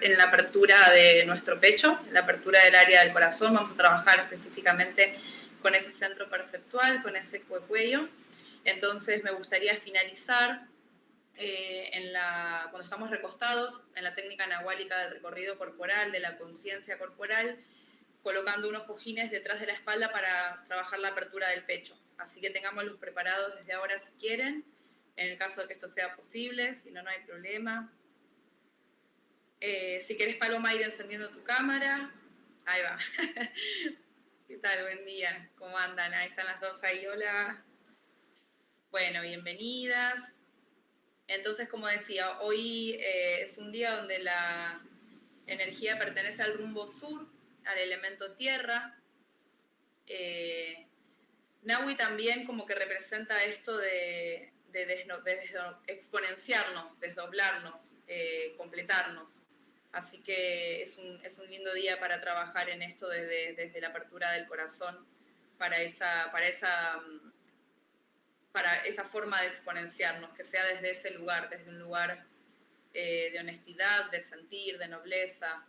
en la apertura de nuestro pecho, en la apertura del área del corazón. Vamos a trabajar específicamente con ese centro perceptual, con ese cuello. Entonces me gustaría finalizar eh, en la, cuando estamos recostados en la técnica nahuálica del recorrido corporal, de la conciencia corporal, colocando unos cojines detrás de la espalda para trabajar la apertura del pecho. Así que tengámoslos preparados desde ahora si quieren, en el caso de que esto sea posible, si no, no hay problema. Eh, si quieres, Paloma, ir encendiendo tu cámara. Ahí va. ¿Qué tal? Buen día. ¿Cómo andan? Ahí están las dos ahí. Hola. Bueno, bienvenidas. Entonces, como decía, hoy eh, es un día donde la energía pertenece al rumbo sur, al elemento tierra. Eh, Nahui también como que representa esto de, exponenciarnos, desdoblarnos, completarnos. Así que es un, es un, lindo día para trabajar en esto desde, desde la apertura del corazón para esa, para, esa, mm, para esa forma de exponenciarnos, que sea desde ese lugar, desde un lugar eh, de honestidad, de sentir, de nobleza,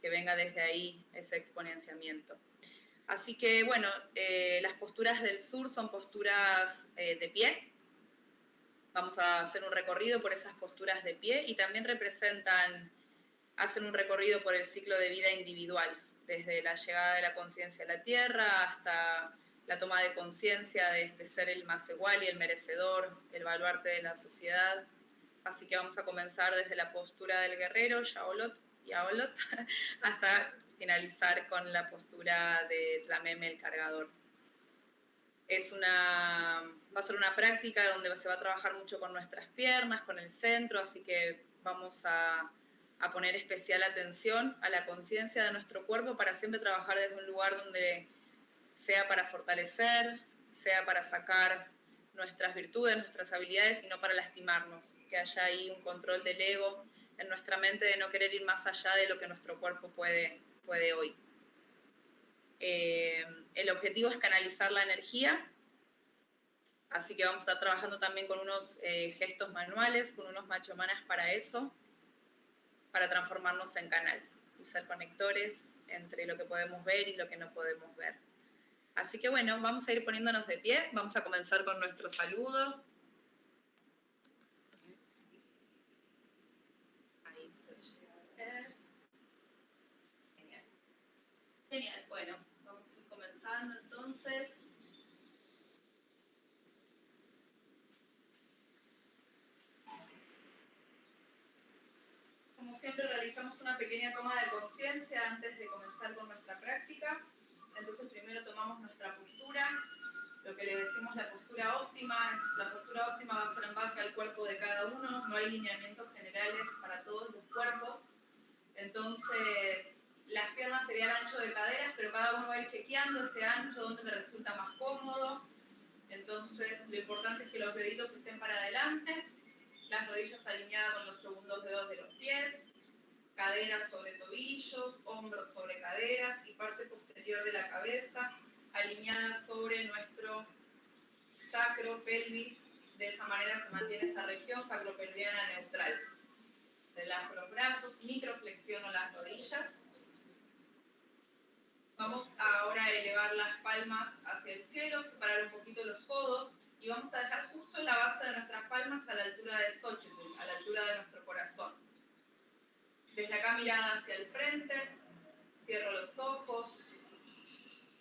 que venga desde ahí ese exponenciamiento. Así que bueno, eh, las posturas del sur son posturas eh, de pie. Vamos a hacer un recorrido por esas posturas de pie y también representan hacen un recorrido por el ciclo de vida individual, desde la llegada de la conciencia a la Tierra hasta la toma de conciencia de, ser el más igual y el merecedor, el baluarte de la sociedad. Así que vamos a comenzar desde la postura del guerrero, Yaolot, Yaolot hasta finalizar con la postura de Tlameme, el cargador. Es una, va a ser una práctica donde se va a trabajar mucho con nuestras piernas, con el centro, así que vamos a a poner especial atención a la conciencia de nuestro cuerpo para siempre trabajar desde un lugar donde sea para fortalecer, sea para sacar nuestras virtudes, nuestras habilidades y no para lastimarnos, que haya ahí un control del ego en nuestra mente de no querer ir más allá de lo que nuestro cuerpo puede, puede hoy. Eh, el objetivo es canalizar la energía, así que vamos a estar trabajando también con unos eh, gestos manuales, con unos machomanas para eso para transformarnos en canal y ser conectores entre lo que podemos ver y lo que no podemos ver. Así que bueno, vamos a ir poniéndonos de pie, vamos a comenzar con nuestro saludo. Ahí se Genial. Genial, bueno, vamos a ir comenzando entonces. Realizamos una pequeña toma de conciencia antes de comenzar con nuestra práctica. Entonces primero tomamos nuestra postura, lo que le decimos la postura óptima, es, la postura óptima va a ser en base al cuerpo de cada uno, no hay lineamientos generales para todos los cuerpos. Entonces las piernas serían ancho de caderas, pero cada uno va a ir chequeando ese ancho, donde le resulta más cómodo. Entonces lo importante es que los deditos estén para adelante, las rodillas alineadas con los segundos dedos de los pies, caderas sobre tobillos, hombros sobre caderas y parte posterior de la cabeza alineada sobre nuestro sacro pelvis. De esa manera se mantiene esa región sacropelviana neutral. Relajo los brazos, microflexiono las rodillas. Vamos ahora a elevar las palmas hacia el cielo, separar un poquito los codos y vamos a dejar justo la base de nuestras palmas a la altura de Xochitl, a la altura de nuestro corazón. Desde acá mirada hacia el frente, cierro los ojos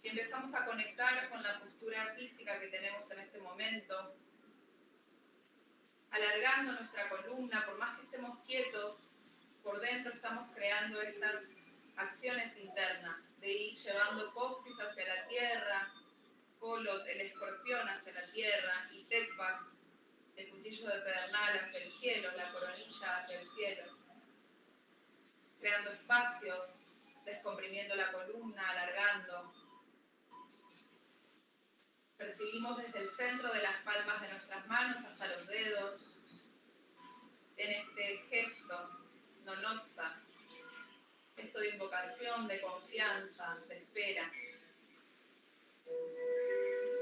y empezamos a conectar con la postura física que tenemos en este momento, alargando nuestra columna, por más que estemos quietos, por dentro estamos creando estas acciones internas de ir llevando coxis hacia la tierra, colot, el escorpión hacia la tierra y tetpak, el cuchillo de pedernal hacia el cielo, la coronilla hacia el cielo creando espacios, descomprimiendo la columna, alargando. Percibimos desde el centro de las palmas de nuestras manos hasta los dedos, en este gesto, nonotsa, gesto de invocación, de confianza, de espera.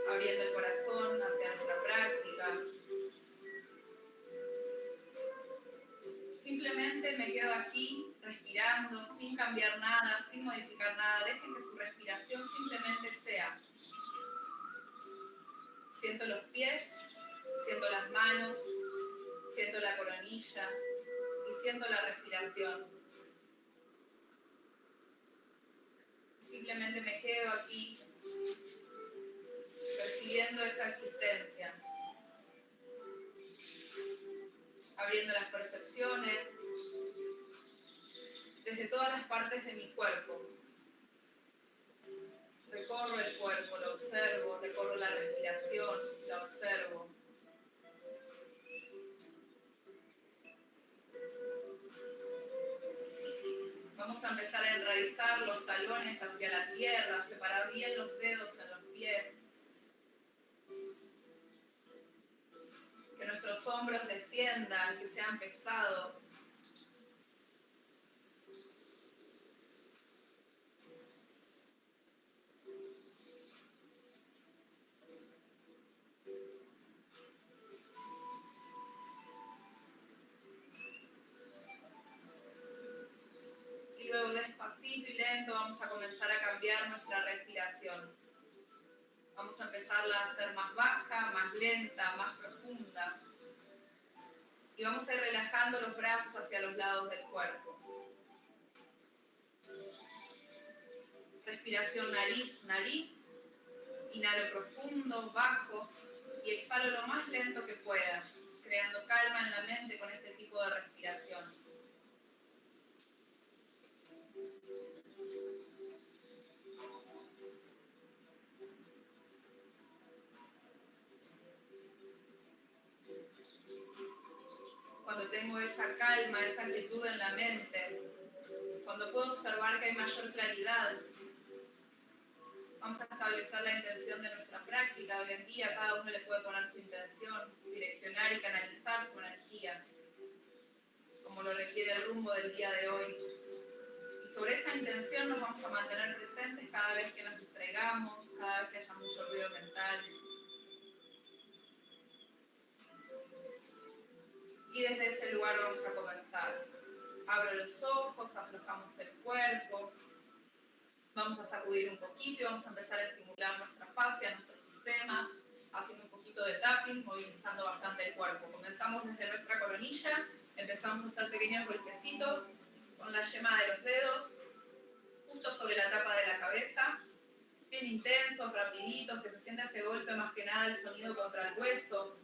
Abriendo el corazón hacia nuestra práctica. Simplemente me quedo aquí respirando sin cambiar nada, sin modificar nada. Dejen que su respiración simplemente sea. Siento los pies, siento las manos, siento la coronilla y siento la respiración. Simplemente me quedo aquí percibiendo esa existencia, abriendo las percepciones desde todas las partes de mi cuerpo. Recorro el cuerpo, lo observo, recorro la respiración, la observo. Vamos a empezar a enraizar los talones hacia la tierra, separar bien los dedos en los pies. Nuestros hombros desciendan, que sean pesados. vamos a comenzar a cambiar nuestra respiración. Vamos a empezarla a hacer más baja, más lenta, más profunda. Y vamos a ir relajando los brazos hacia los lados del cuerpo. Respiración nariz, nariz. Inhalo profundo, bajo y exhalo lo más lento que pueda, creando calma en la mente con este tipo de respiración. Tengo esa calma, esa quietud en la mente, cuando puedo observar que hay mayor claridad, vamos a establecer la intención de nuestra práctica. Hoy en día cada uno le puede poner su intención, direccionar y canalizar su energía, como lo requiere el rumbo del día de hoy. Y sobre esa intención nos vamos a mantener presentes cada vez que nos distraigamos, cada vez que haya mucho ruido mental, y desde ese lugar vamos a comenzar. Abro los ojos, aflojamos el cuerpo, vamos a sacudir un poquito y vamos a empezar a estimular nuestra fascia, nuestros sistemas, haciendo un poquito de tapping, movilizando bastante el cuerpo. Comenzamos desde nuestra coronilla, empezamos a hacer pequeños golpecitos con la yema de los dedos, justo sobre la tapa de la cabeza, bien intensos, rapiditos, que se sienta ese golpe más que nada el sonido contra el hueso,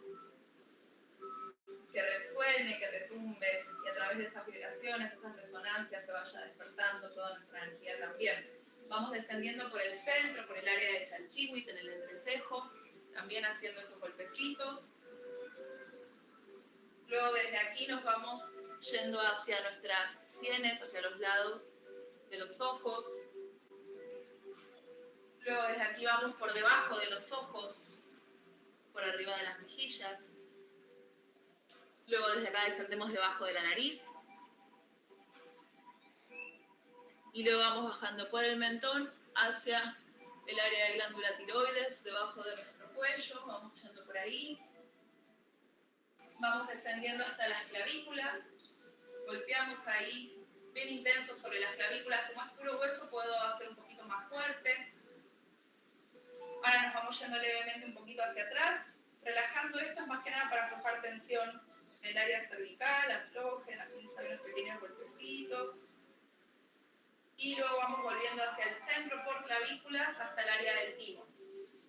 que resuene, que retumbe y a través de esas vibraciones, esas resonancias se vaya despertando toda nuestra energía también. Vamos descendiendo por el centro, por el área de Chalchihuit, en el entrecejo, también haciendo esos golpecitos. Luego desde aquí nos vamos yendo hacia nuestras sienes, hacia los lados de los ojos. Luego desde aquí vamos por debajo de los ojos, por arriba de las mejillas. Luego desde acá descendemos debajo de la nariz. Y luego vamos bajando por el mentón hacia el área de glándula tiroides, debajo de nuestro cuello. Vamos yendo por ahí. Vamos descendiendo hasta las clavículas. Golpeamos ahí bien intenso sobre las clavículas. Como es puro hueso puedo hacer un poquito más fuerte. Ahora nos vamos yendo levemente un poquito hacia atrás. Relajando esto es más que nada para aflojar tensión el área cervical, aflojen, hacemos unos pequeños golpecitos. Y luego vamos volviendo hacia el centro por clavículas hasta el área del timo.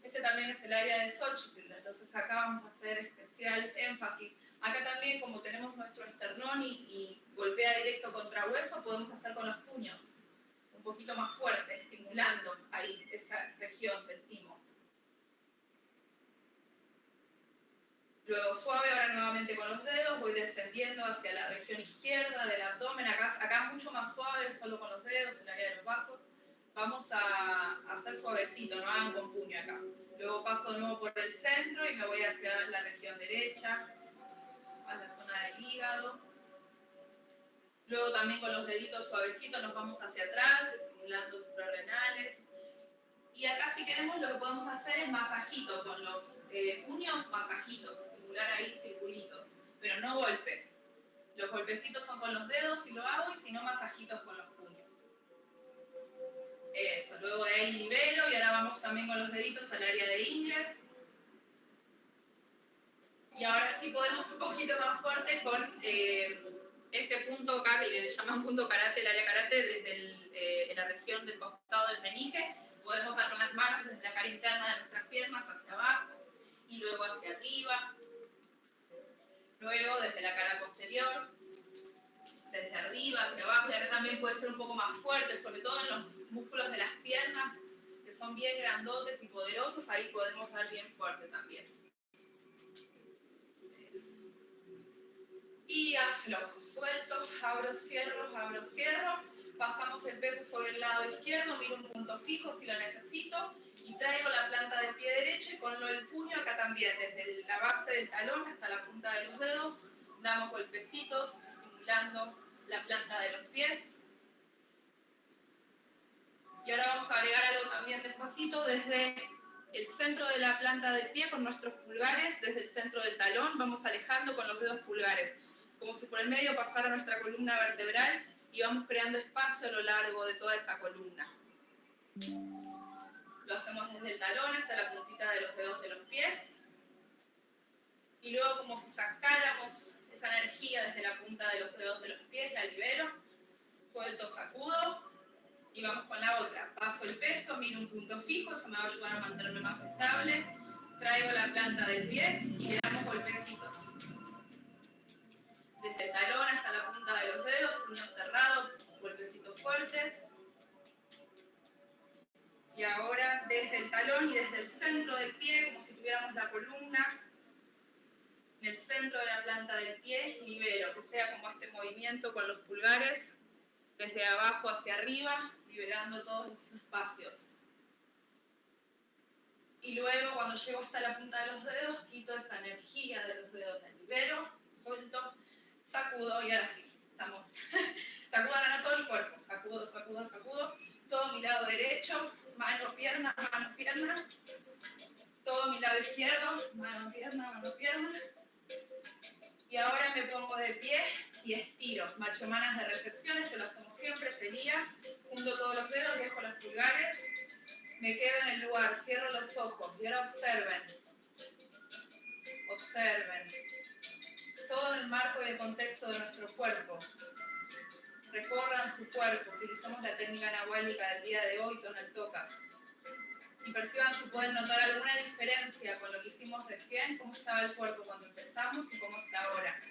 Este también es el área de Xochitl, entonces acá vamos a hacer especial énfasis. Acá también, como tenemos nuestro esternón y, y golpea directo contra hueso, podemos hacer con los puños un poquito más fuerte, estimulando ahí esa región del timo. Luego suave, ahora nuevamente con los dedos, voy descendiendo hacia la región izquierda del abdomen, acá, acá mucho más suave, solo con los dedos, el área de los vasos. Vamos a hacer suavecito, no hagan con puño acá. Luego paso de nuevo por el centro y me voy hacia la región derecha, a la zona del hígado. Luego también con los deditos suavecitos nos vamos hacia atrás, estimulando suprarrenales. Y acá si queremos lo que podemos hacer es masajito, con los eh, puños masajitos ahí circulitos, pero no golpes. Los golpecitos son con los dedos si lo hago y si no, masajitos con los puños. Eso, luego de ahí libero y ahora vamos también con los deditos al área de ingles. Y ahora sí podemos un poquito más fuerte con eh, ese punto acá que le llaman punto karate, el área karate, desde eh, la región del costado del menique. Podemos dar con las manos desde la cara interna de nuestras piernas hacia abajo y luego hacia arriba. Luego desde la cara posterior, desde arriba hacia abajo. Y acá también puede ser un poco más fuerte, sobre todo en los músculos de las piernas, que son bien grandotes y poderosos. Ahí podemos dar bien fuerte también. y aflojo, suelto, abro, cierro, abro, cierro, pasamos el peso sobre el lado izquierdo, miro un punto fijo si lo necesito y traigo la planta del pie derecho y con el puño acá también, desde la base del talón hasta la punta de los dedos, damos golpecitos, estimulando la planta de los pies. Y ahora vamos a agregar algo también despacito desde el centro de la planta del pie con nuestros pulgares, desde el centro del talón, vamos alejando con los dedos pulgares como si por el medio pasara nuestra columna vertebral y vamos creando espacio a lo largo de toda esa columna. Lo hacemos desde el talón hasta la puntita de los dedos de los pies. Y luego como si sacáramos esa energía desde la punta de los dedos de los pies, la libero, suelto, sacudo y vamos con la otra. Paso el peso, miro un punto fijo, eso me va a ayudar a mantenerme más estable. Traigo la planta del pie y le damos golpecitos desde el talón hasta la punta de los dedos, puño cerrado, golpecitos fuertes. Y ahora desde el talón y desde el centro del pie, como si tuviéramos la columna en el centro de la planta del pie, libero, que sea como este movimiento con los pulgares, desde abajo hacia arriba, liberando todos esos espacios. Y luego cuando llego hasta la punta de los dedos, quito esa energía de los dedos, la libero, suelto sacudo y ahora sí, estamos. sacudo ahora todo el cuerpo, sacudo, sacudo, sacudo. Todo mi lado derecho, mano, pierna, mano, pierna. Todo mi lado izquierdo, mano, pierna, mano, pierna. Y ahora me pongo de pie y estiro. Machomanas de recepción, esto lo hacemos siempre, sería. Junto todos los dedos, dejo los pulgares. Me quedo en el lugar, cierro los ojos y ahora observen. Observen todo en el marco y el contexto de nuestro cuerpo. Recorran su cuerpo, utilizamos la técnica anahuélica del día de hoy, el Toca. Y perciban si pueden notar alguna diferencia con lo que hicimos recién, cómo estaba el cuerpo cuando empezamos y cómo está ahora.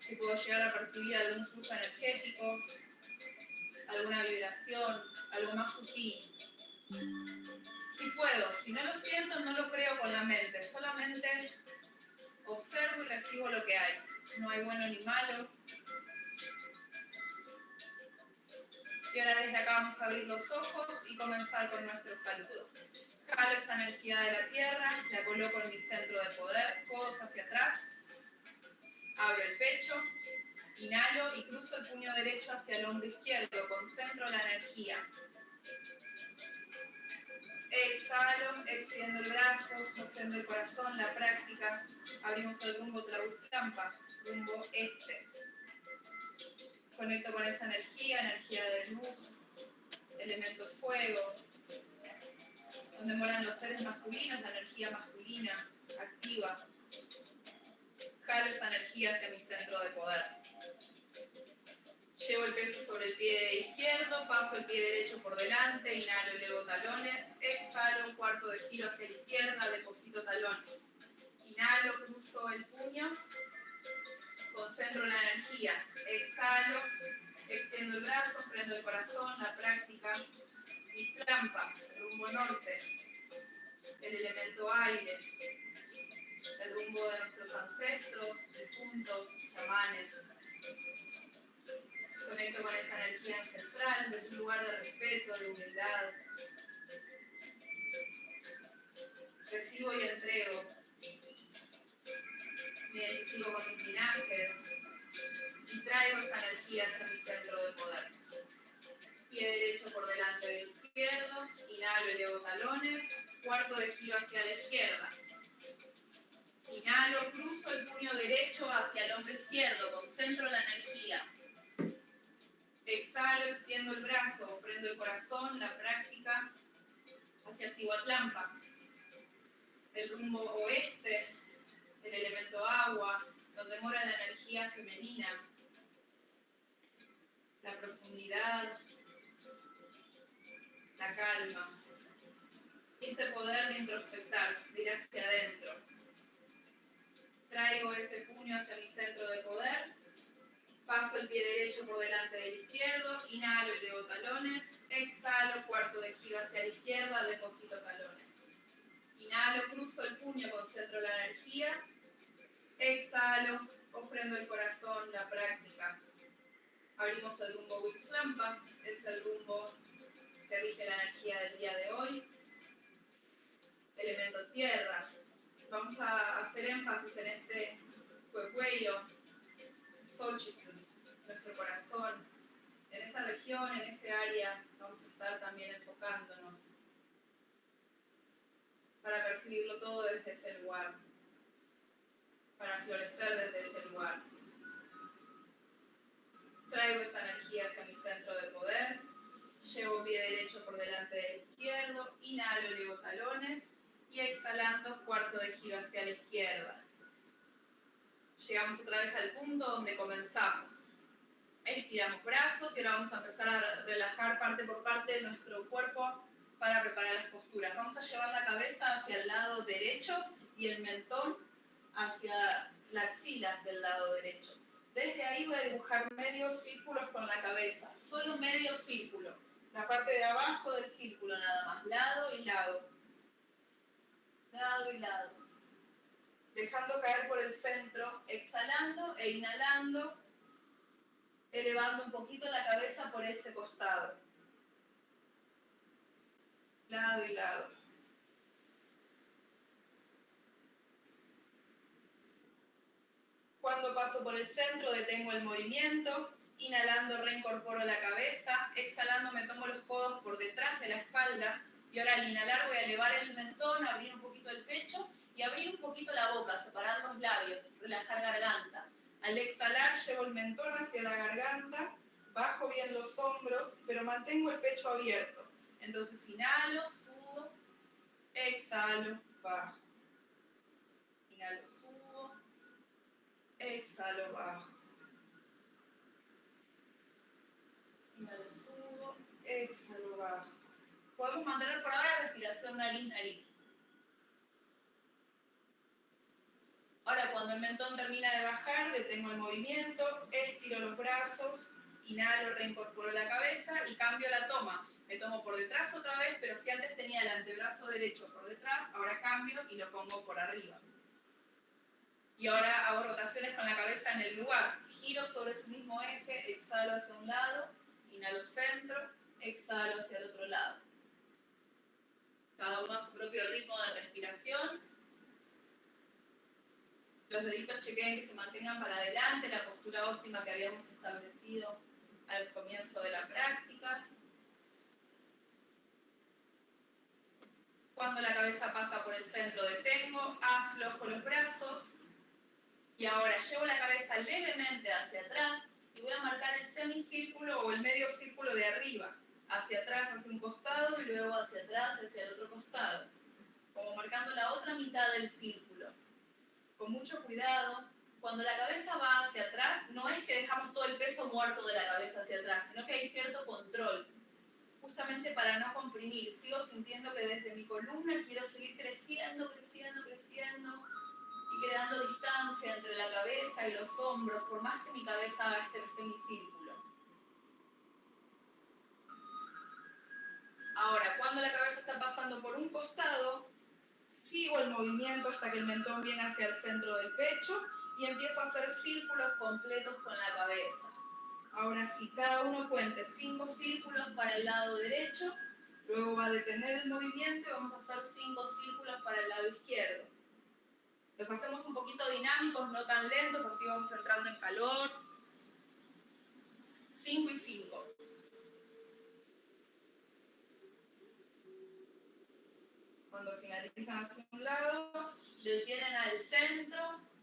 Si puedo llegar a percibir algún flujo energético, alguna vibración, algo más sutil. Si puedo, si no lo siento, no lo creo con la mente, solamente observo y recibo lo que hay. No hay bueno ni malo. Y ahora desde acá vamos a abrir los ojos y comenzar con nuestro saludo. Jalo esa energía de la tierra, la coloco en mi centro de poder, codos hacia atrás. Abro el pecho, inhalo y cruzo el puño derecho hacia el hombro izquierdo. Concentro la energía. Exhalo, extiendo el brazo, extiendo el corazón, la práctica. Abrimos el rumbo Tlaustampa, rumbo este. Conecto con esa energía, energía de luz, elemento fuego, donde moran los seres masculinos, la energía masculina, activa. Jalo esa energía hacia mi centro de poder. Llevo el peso sobre el pie izquierdo, paso el pie derecho por delante, inhalo, elevo talones, exhalo cuarto de giro hacia la izquierda, deposito talones. Inhalo, cruzo el puño, concentro la energía, exhalo, extiendo el brazo, prendo el corazón, la práctica, mi trampa, rumbo norte, el elemento aire, el rumbo de nuestros ancestros, difuntos, chamanes, Conecto con esa energía ancestral, desde un lugar de respeto, de humildad. Recibo y entrego. Con mis linajes y esa energía hacia mi centro de poder. Pie derecho por delante del izquierdo, inhalo, elevo talones, cuarto de giro hacia la izquierda. Inhalo, cruzo el puño derecho hacia el hombro izquierdo, concentro la energía. Exhalo, extiendo el brazo, prendo el corazón, la práctica hacia Cihuatlampa. El rumbo oeste, el elemento agua, donde mora la energía femenina, la profundidad, la calma. Este poder de introspectar, de ir hacia adentro. Traigo ese puño hacia mi centro de poder. Paso el pie derecho por delante del izquierdo. Inhalo y leo talones. Exhalo, cuarto de giro hacia la izquierda, deposito talones. Inhalo, cruzo el puño, concentro la energía. Exhalo, ofrendo el corazón, la práctica. Abrimos el rumbo Wixlampa, es el rumbo que rige la energía del día de hoy elemento tierra. Vamos a hacer énfasis en este cuello, Xochitl, nuestro corazón. En esa región, en ese área, vamos a estar también enfocándonos para percibirlo todo desde ese lugar, para florecer desde ese lugar. Traigo esa energía hacia mi centro de poder, llevo pie derecho por delante del izquierdo, inhalo, elevo talones, y exhalando cuarto de giro hacia la izquierda. Llegamos otra vez al punto donde comenzamos. Estiramos brazos y ahora vamos a empezar a relajar parte por parte nuestro cuerpo para preparar las posturas. Vamos a llevar la cabeza hacia el lado derecho y el mentón hacia la axila del lado derecho. Desde ahí voy a dibujar medios círculos con la cabeza, solo medio círculo. La parte de abajo del círculo nada más, lado y lado lado y lado. Dejando caer por el centro, exhalando e inhalando, elevando un poquito la cabeza por ese costado. Lado y lado. Cuando paso por el centro, detengo el movimiento. Inhalando, reincorporo la cabeza. Exhalando, me tomo los codos por detrás de la espalda y ahora al inhalar voy a elevar el mentón, abrir un poquito el pecho y abrir un poquito la boca, separar los labios, relajar garganta. Al exhalar llevo el mentón hacia la garganta, bajo bien los hombros, pero mantengo el pecho abierto. Entonces inhalo, subo, exhalo, bajo. Inhalo, subo, exhalo, bajo. Inhalo, subo, exhalo, bajo podemos mantener por ahora respiración nariz-nariz. Ahora, cuando el mentón termina de bajar, detengo el movimiento, estiro los brazos, inhalo, reincorporo la cabeza y cambio la toma. Me tomo por detrás otra vez, pero si antes tenía el antebrazo derecho por detrás, ahora cambio y lo pongo por arriba. Y ahora hago rotaciones con la cabeza en el lugar. Giro sobre su mismo eje, exhalo hacia un lado, inhalo centro, exhalo hacia el otro lado cada uno a su propio ritmo de respiración. Los deditos chequeen que se mantengan para adelante, la postura óptima que habíamos establecido al comienzo de la práctica. Cuando la cabeza pasa por el centro, detengo, aflojo los brazos y ahora llevo la cabeza levemente hacia atrás y voy a marcar el semicírculo o el medio círculo de arriba. Hacia atrás, hacia un costado y luego hacia atrás, hacia el otro costado, como marcando la otra mitad del círculo. Con mucho cuidado, cuando la cabeza va hacia atrás, no es que dejamos todo el peso muerto de la cabeza hacia atrás, sino que hay cierto control, justamente para no comprimir. Sigo sintiendo que desde mi columna quiero seguir creciendo, creciendo, creciendo creando distancia entre la cabeza y los hombros, por más que mi cabeza haga este semicírculo. Ahora, cuando la cabeza está pasando por un costado, sigo el movimiento hasta que el mentón viene hacia el centro del pecho y empiezo a hacer círculos completos con la cabeza. Ahora sí, cada uno cuente cinco círculos para el lado derecho, luego va a detener el movimiento y vamos a hacer cinco círculos para el lado izquierdo. Los hacemos un poquito dinámicos, no tan lentos, así vamos entrando en calor. Cinco y cinco. Cuando finalizan hacia un lado, detienen al centro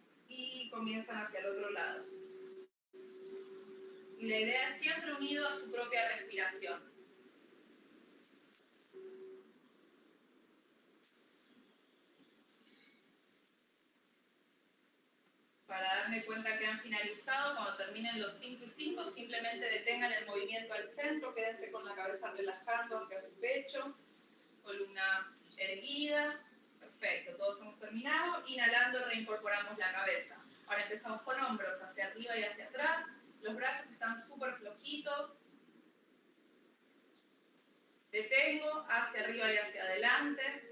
comienzan hacia el otro lado. Y la idea es siempre unido a su propia respiración. Para darme cuenta que han finalizado, cuando terminen los 5 y 5, simplemente detengan el movimiento al centro, quédense con la cabeza relajando hacia su pecho, columna erguida. Perfecto, todos hemos terminado. Inhalando, reincorporamos la cabeza. Ahora empezamos con hombros hacia arriba y hacia atrás. Los brazos están súper flojitos. Detengo hacia arriba y hacia adelante.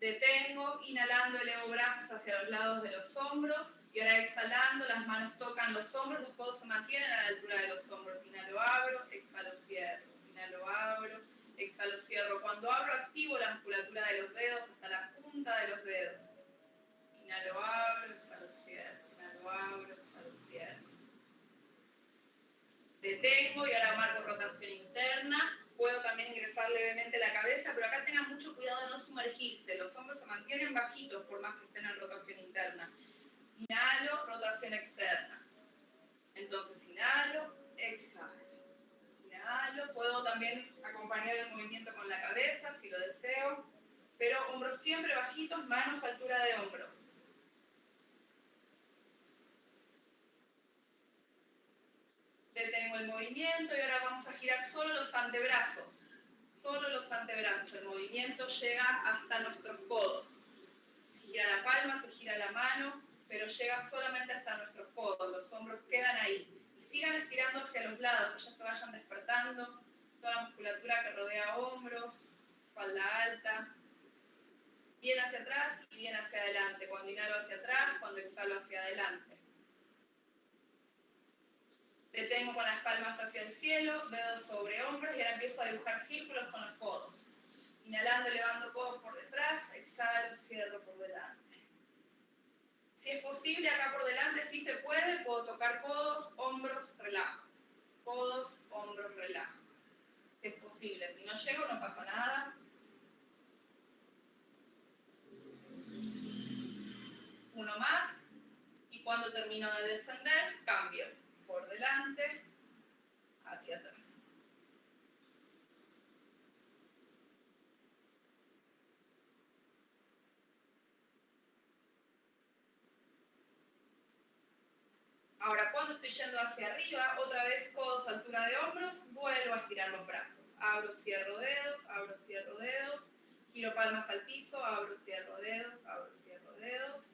Detengo, inhalando, elevo brazos hacia los lados de los hombros. Y ahora exhalando, las manos tocan los hombros, los codos se mantienen a la altura de los hombros. Inhalo, abro, exhalo, cierro. Inhalo, abro, exhalo, cierro. Cuando abro, activo la musculatura de los dedos hasta la punta de los dedos. Inhalo, abro, exhalo, cierro. Inhalo, abro, exhalo, cierro. Detengo y ahora marco rotación interna. Puedo también ingresar levemente la cabeza, pero acá tengan mucho cuidado de no sumergirse. Los hombros se mantienen bajitos por más que estén en rotación interna. Inhalo, rotación externa. Entonces, inhalo, exhalo. Inhalo, puedo también acompañar el movimiento con la cabeza si lo deseo, pero hombros siempre bajitos, manos a altura de hombros. Detengo el movimiento y ahora vamos a girar solo los antebrazos. Solo los antebrazos. El movimiento llega hasta nuestros codos. Se gira la palma, se gira la mano, pero llega solamente hasta nuestros codos. Los hombros quedan ahí sigan estirando hacia los lados, que ya se vayan despertando toda la musculatura que rodea hombros, espalda alta. Bien hacia atrás y bien hacia adelante. Cuando inhalo hacia atrás, cuando exhalo hacia adelante. Detengo con las palmas hacia el cielo, dedos sobre hombros y ahora empiezo a dibujar círculos con los codos. Inhalando, elevando codos por detrás, exhalo, cierro por delante. Si es posible, acá por delante, si se puede, puedo tocar codos, hombros, relajo. Codos, hombros, relajo. Si es posible. Si no llego, no pasa nada. Uno más. Y cuando termino de descender, cambio. Por delante, hacia atrás. Ahora, cuando estoy yendo hacia arriba, otra vez codos altura de hombros, vuelvo a estirar los brazos. Abro, cierro dedos, abro, cierro dedos, giro palmas al piso, abro, cierro dedos, abro, cierro dedos.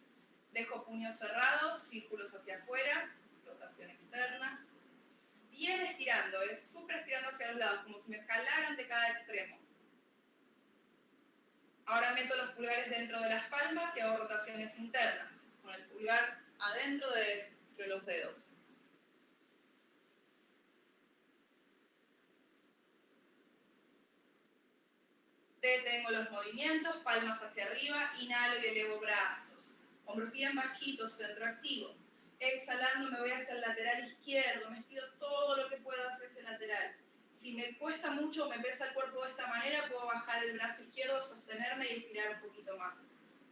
Dejo puños cerrados, círculos hacia afuera, externa. Bien estirando, es súper estirando hacia los lados, como si me jalaran de cada extremo. Ahora meto los pulgares dentro de las palmas y hago rotaciones internas. Con el pulgar adentro de los dedos. Detengo los movimientos, palmas hacia arriba, inhalo y elevo brazos. Hombros bien bajitos, centro activo. Exhalando me voy hacia el lateral izquierdo, me estiro todo lo que puedo hacia ese lateral. Si me cuesta mucho, me pesa el cuerpo de esta manera, puedo bajar el brazo izquierdo, sostenerme y estirar un poquito más,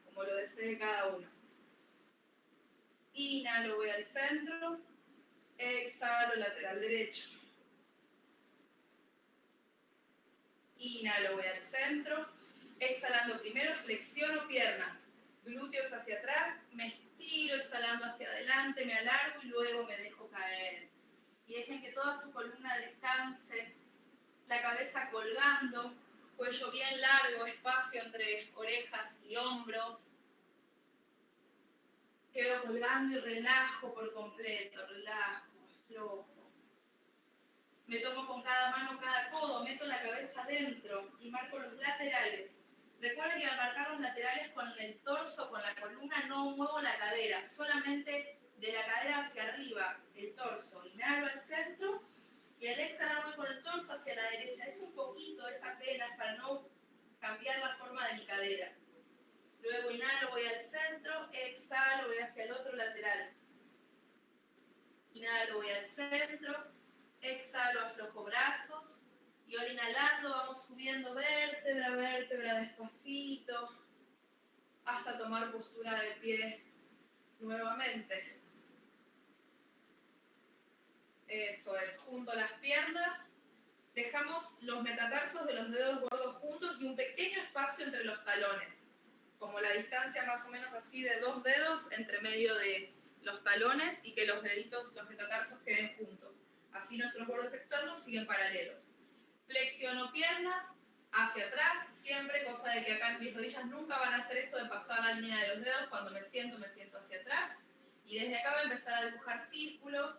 como lo desee cada uno. Inhalo, voy al centro. Exhalo, lateral derecho. Inhalo, voy al centro. Exhalando primero, flexiono piernas. Glúteos hacia atrás, me estiro, exhalando hacia adelante, me alargo y luego me dejo caer. Y dejen que toda su columna descanse, la cabeza colgando, cuello bien largo, espacio entre orejas y hombros. Quedo colgando y relajo por completo, relajo, aflojo. Me tomo con cada mano cada codo, meto la cabeza adentro y marco los laterales. Recuerden que al marcar los laterales con el torso, con la columna, no muevo la cadera, solamente de la cadera hacia arriba, el torso. Inhalo al centro y al exhalar voy con el torso hacia la derecha. Es un poquito, es apenas para no cambiar la forma de mi cadera. Luego inhalo, voy al centro, exhalo, voy hacia el otro lateral. Inhalo, voy al centro, exhalo, aflojo brazos. Ahora inhalando vamos subiendo vértebra, vértebra despacito, hasta tomar postura de pie nuevamente. Eso es, junto a las piernas, dejamos los metatarsos de los dedos gordos juntos y un pequeño espacio entre los talones, como la distancia más o menos así de dos dedos entre medio de los talones y que los deditos, los metatarsos queden juntos. Así nuestros bordes externos siguen paralelos. Flexiono piernas hacia atrás, siempre, cosa de que acá mis rodillas nunca van a hacer esto de pasar la línea de los dedos. Cuando me siento, me siento hacia atrás. Y desde acá voy a empezar a dibujar círculos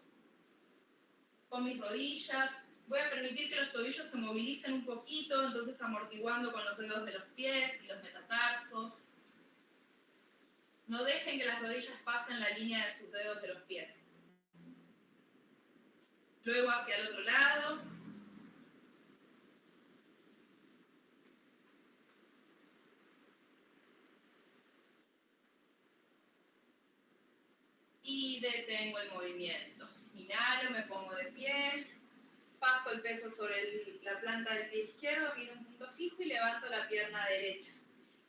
con mis rodillas. Voy a permitir que los tobillos se movilicen un poquito, entonces amortiguando con los dedos de los pies y los metatarsos. No dejen que las rodillas pasen la línea de sus dedos de los pies. Luego hacia el otro lado. Detengo el movimiento. Inhalo, me pongo de pie. Paso el peso sobre la planta del pie izquierdo, miro un punto fijo y levanto la pierna derecha.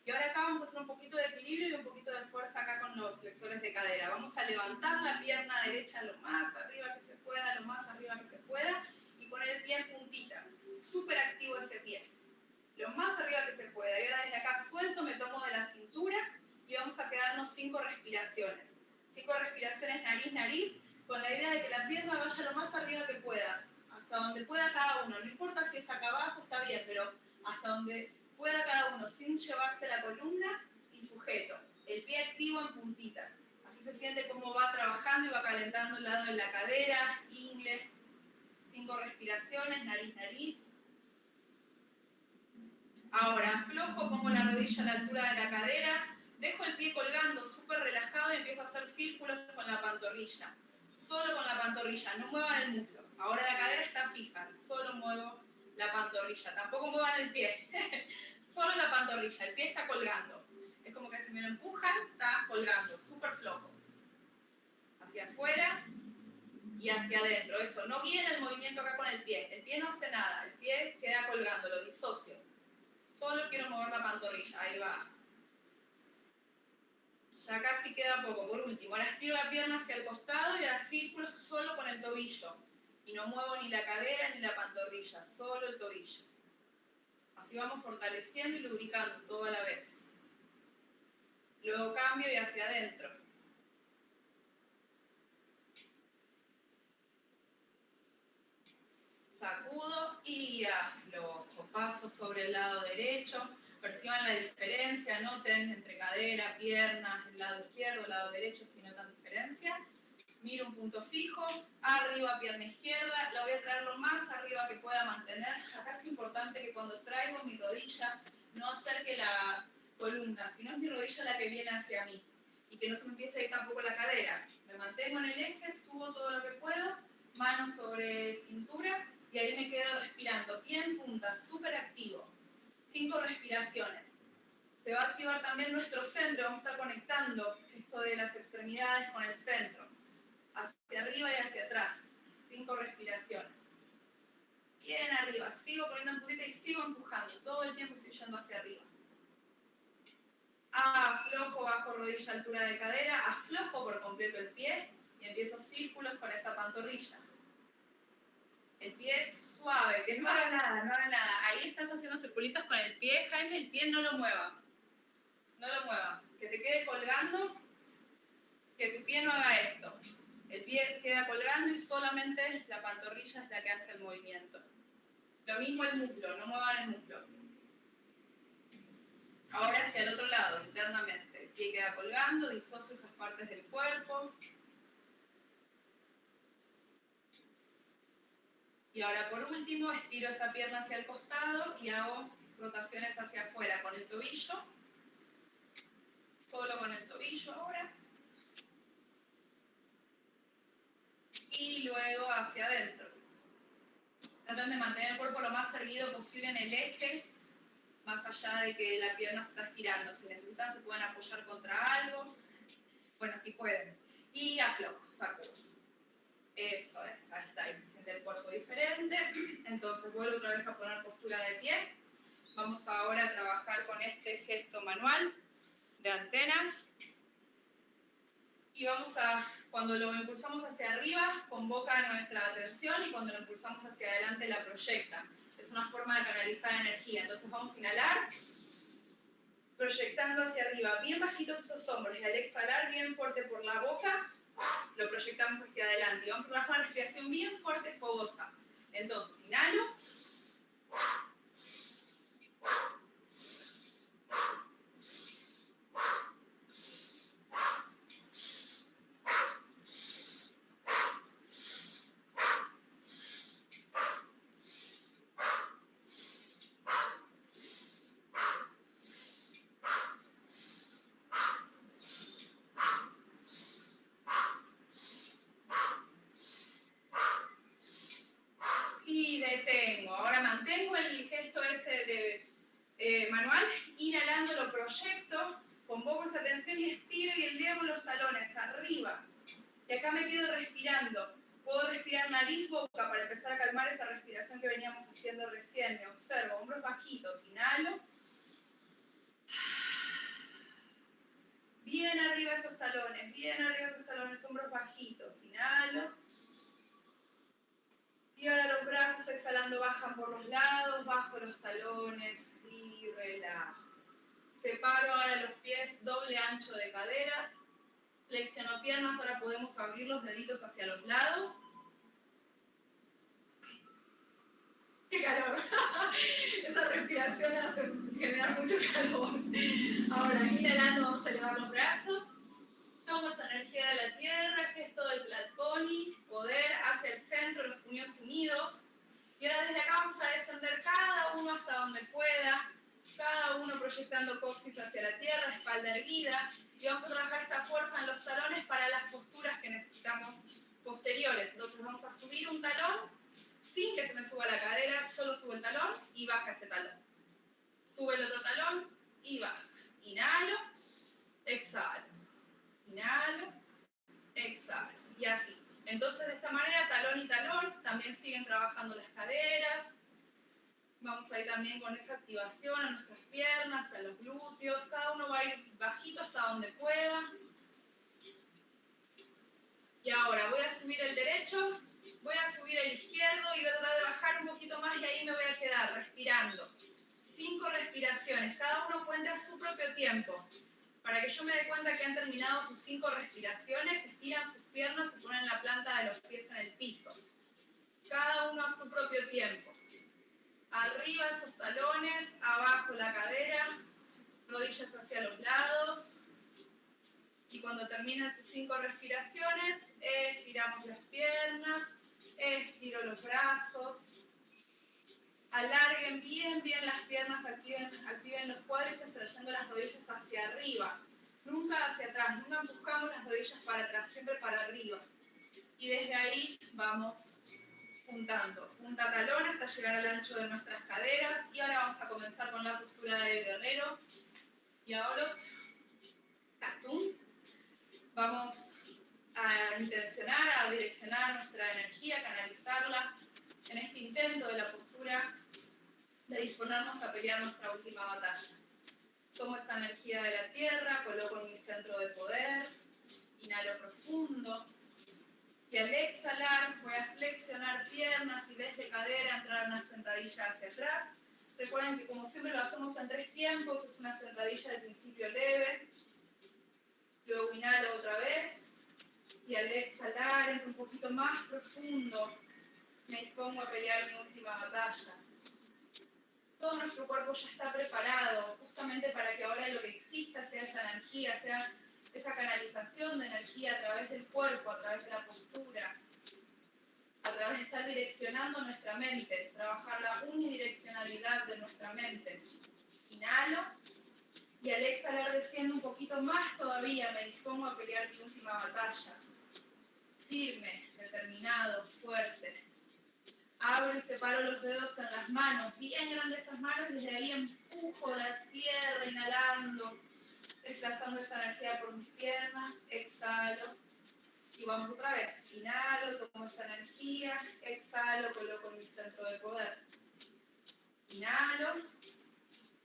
Y ahora acá vamos a hacer un poquito de equilibrio y un poquito de fuerza acá con los flexores de cadera. Vamos a levantar la pierna derecha lo más arriba que se pueda, lo más arriba que se pueda y poner el pie en puntita. Súper activo ese pie. Lo más arriba que se pueda. Y ahora desde acá suelto, me tomo de la cintura y vamos a quedarnos cinco respiraciones. Cinco respiraciones nariz-nariz con la idea de que la pierna vaya lo más arriba que pueda. Hasta donde pueda cada uno. No importa si es acá abajo, está bien, pero hasta donde pueda cada uno sin llevarse la columna y sujeto. El pie activo en puntita. Así se siente cómo va trabajando y va calentando el lado de la cadera, ingle. Cinco respiraciones, nariz, nariz. Ahora, aflojo, pongo la rodilla a la altura de la cadera, dejo el pie colgando súper relajado y empiezo a hacer círculos con la pantorrilla. Solo con la pantorrilla, no muevan el muslo. Ahora la cadera está fija, solo muevo la pantorrilla. Tampoco muevan el pie, solo la pantorrilla, el pie está colgando. Es como que si me lo empujan, está colgando, súper flojo. Hacia afuera y hacia adentro. Eso, no viene el movimiento acá con el pie. El pie no hace nada, el pie queda colgando, lo disocio. Solo quiero mover la pantorrilla, ahí va. Ya casi queda poco. Por último, ahora estiro la pierna hacia el costado y ahora círculos solo con el tobillo y no muevo ni la cadera ni la pantorrilla, solo el tobillo. Así vamos fortaleciendo y lubricando todo a la vez. Luego cambio y hacia adentro. Sacudo y aflojo. Paso sobre el lado derecho. Perciban la diferencia, noten entre cadera, pierna, el lado izquierdo, el lado derecho, si notan diferencia miro un punto fijo, arriba pierna izquierda, la voy a traer lo más arriba que pueda mantener. Acá es importante que cuando traigo mi rodilla no acerque la columna, sino es mi rodilla la que viene hacia mí y que no se me empiece a ir tampoco la cadera. Me mantengo en el eje, subo todo lo que puedo, mano sobre cintura y ahí me quedo respirando. Pie en punta, súper activo. Cinco respiraciones. Se va a activar también nuestro centro, vamos a estar conectando esto de las extremidades con el centro hacia arriba y hacia atrás. Cinco respiraciones. Bien arriba, sigo poniendo en puntita y sigo empujando. Todo el tiempo estoy yendo hacia arriba. Aflojo bajo rodilla, altura de cadera. Aflojo por completo el pie y empiezo círculos con esa pantorrilla. El pie suave, que no haga nada, no haga nada. Ahí estás haciendo circulitos con el pie, Jaime, el pie no lo muevas. No lo muevas. Que te quede colgando, que tu pie no haga esto. El pie queda colgando y solamente la pantorrilla es la que hace el movimiento. Lo mismo el muslo, no muevan el muslo. Ahora hacia el otro lado, internamente. El pie queda colgando, disocio esas partes del cuerpo. Y ahora por último, estiro esa pierna hacia el costado y hago rotaciones hacia afuera con el tobillo. Solo con el tobillo ahora. y luego hacia adentro. Tratan de mantener el cuerpo lo más erguido posible en el eje, más allá de que la pierna se está estirando. Si necesitan, se pueden apoyar contra algo. Bueno, si pueden. Y aflojo, saco. Eso es, ahí está, ahí se siente el cuerpo diferente. Entonces vuelvo otra vez a poner postura de pie. Vamos ahora a trabajar con este gesto manual de antenas. Y vamos a, cuando lo impulsamos hacia arriba, convoca nuestra atención y cuando lo impulsamos hacia adelante la proyecta. Es una forma de canalizar energía. Entonces vamos a inhalar, proyectando hacia arriba, bien bajitos esos hombros. Y al exhalar, bien fuerte por la boca, lo proyectamos hacia adelante. Y vamos a trabajar una respiración bien fuerte, fogosa. Entonces, inhalo. tengo. Ahora mantengo el gesto ese de eh, manual, inhalando lo proyecto, convoco esa tensión y estiro y elevo los talones arriba. Y acá me quedo respirando. Puedo respirar nariz, boca para empezar a calmar esa respiración que veníamos haciendo recién. Me observo, hombros bajitos, inhalo. Bien arriba esos talones, bien arriba esos talones, hombros bajitos, inhalo por los lados, bajo los talones y relajo. Separo ahora los pies, doble ancho de caderas. Flexiono piernas, ahora podemos abrir los deditos hacia los lados. ¡Qué calor! Esa respiración hace generar mucho calor. Ahora, inhalando, vamos a elevar los brazos. Tomo esa energía de la tierra, gesto del Platoni, poder hacia el centro, los puños unidos. Y ahora desde acá vamos a descender cada uno hasta donde pueda, cada uno proyectando coxis hacia la tierra, espalda erguida, y vamos a trabajar esta fuerza en los talones para las posturas que necesitamos posteriores. Entonces vamos a subir un talón sin que se me suba la cadera, solo subo el talón y baja ese talón. Sube el otro talón y baja. Inhalo, exhalo. Inhalo, exhalo. Y así. Entonces, de esta manera, talón y talón, también siguen trabajando las caderas. Vamos a ir también con esa activación a nuestras piernas, a los glúteos. Cada uno va a ir bajito hasta donde pueda. Y ahora voy a subir el derecho, voy a subir el izquierdo y voy a tratar de bajar un poquito más y ahí me voy a quedar respirando. Cinco respiraciones, cada uno cuenta su propio tiempo. Para que yo me dé cuenta que han terminado sus cinco respiraciones, estiran sus piernas y ponen la planta de los pies en el piso. Cada uno a su propio tiempo. Arriba esos talones, abajo la cadera, rodillas hacia los lados. Y cuando terminen sus cinco respiraciones, estiramos las piernas, estiro los brazos. Alarguen bien, bien las piernas, activen, activen los cuádriceps trayendo las rodillas hacia arriba. Nunca hacia atrás, nunca buscamos las rodillas para atrás, siempre para arriba. Y desde ahí vamos juntando. Punta talón hasta llegar al ancho de nuestras caderas. Y ahora vamos a comenzar con la postura de guerrero. Y ahora, Katum. Vamos a intencionar, a direccionar nuestra energía, canalizarla en este intento de la postura de disponernos a pelear nuestra última batalla. Tomo esa energía de la tierra, coloco en mi centro de poder, inhalo profundo. Y al exhalar voy a flexionar piernas y desde cadera entrar una sentadilla hacia atrás. Recuerden que como siempre lo hacemos en tres tiempos, es una sentadilla de principio leve. Luego inhalo otra vez. Y al exhalar entro un poquito más profundo. Me dispongo a pelear mi última batalla todo nuestro cuerpo ya está preparado justamente para que ahora lo que exista sea esa energía, sea esa canalización de energía a través del cuerpo, a través de la postura, a través de estar direccionando nuestra mente, trabajar la unidireccionalidad de nuestra mente. Inhalo y al exhalar desciendo un poquito más todavía, me dispongo a pelear mi última batalla. Firme, determinado, fuerte. Abro y separo los dedos en las manos, bien grandes esas manos, desde ahí empujo la tierra, inhalando, desplazando esa energía por mis piernas, exhalo y vamos otra vez. Inhalo, tomo esa energía, exhalo, coloco mi centro de poder. Inhalo,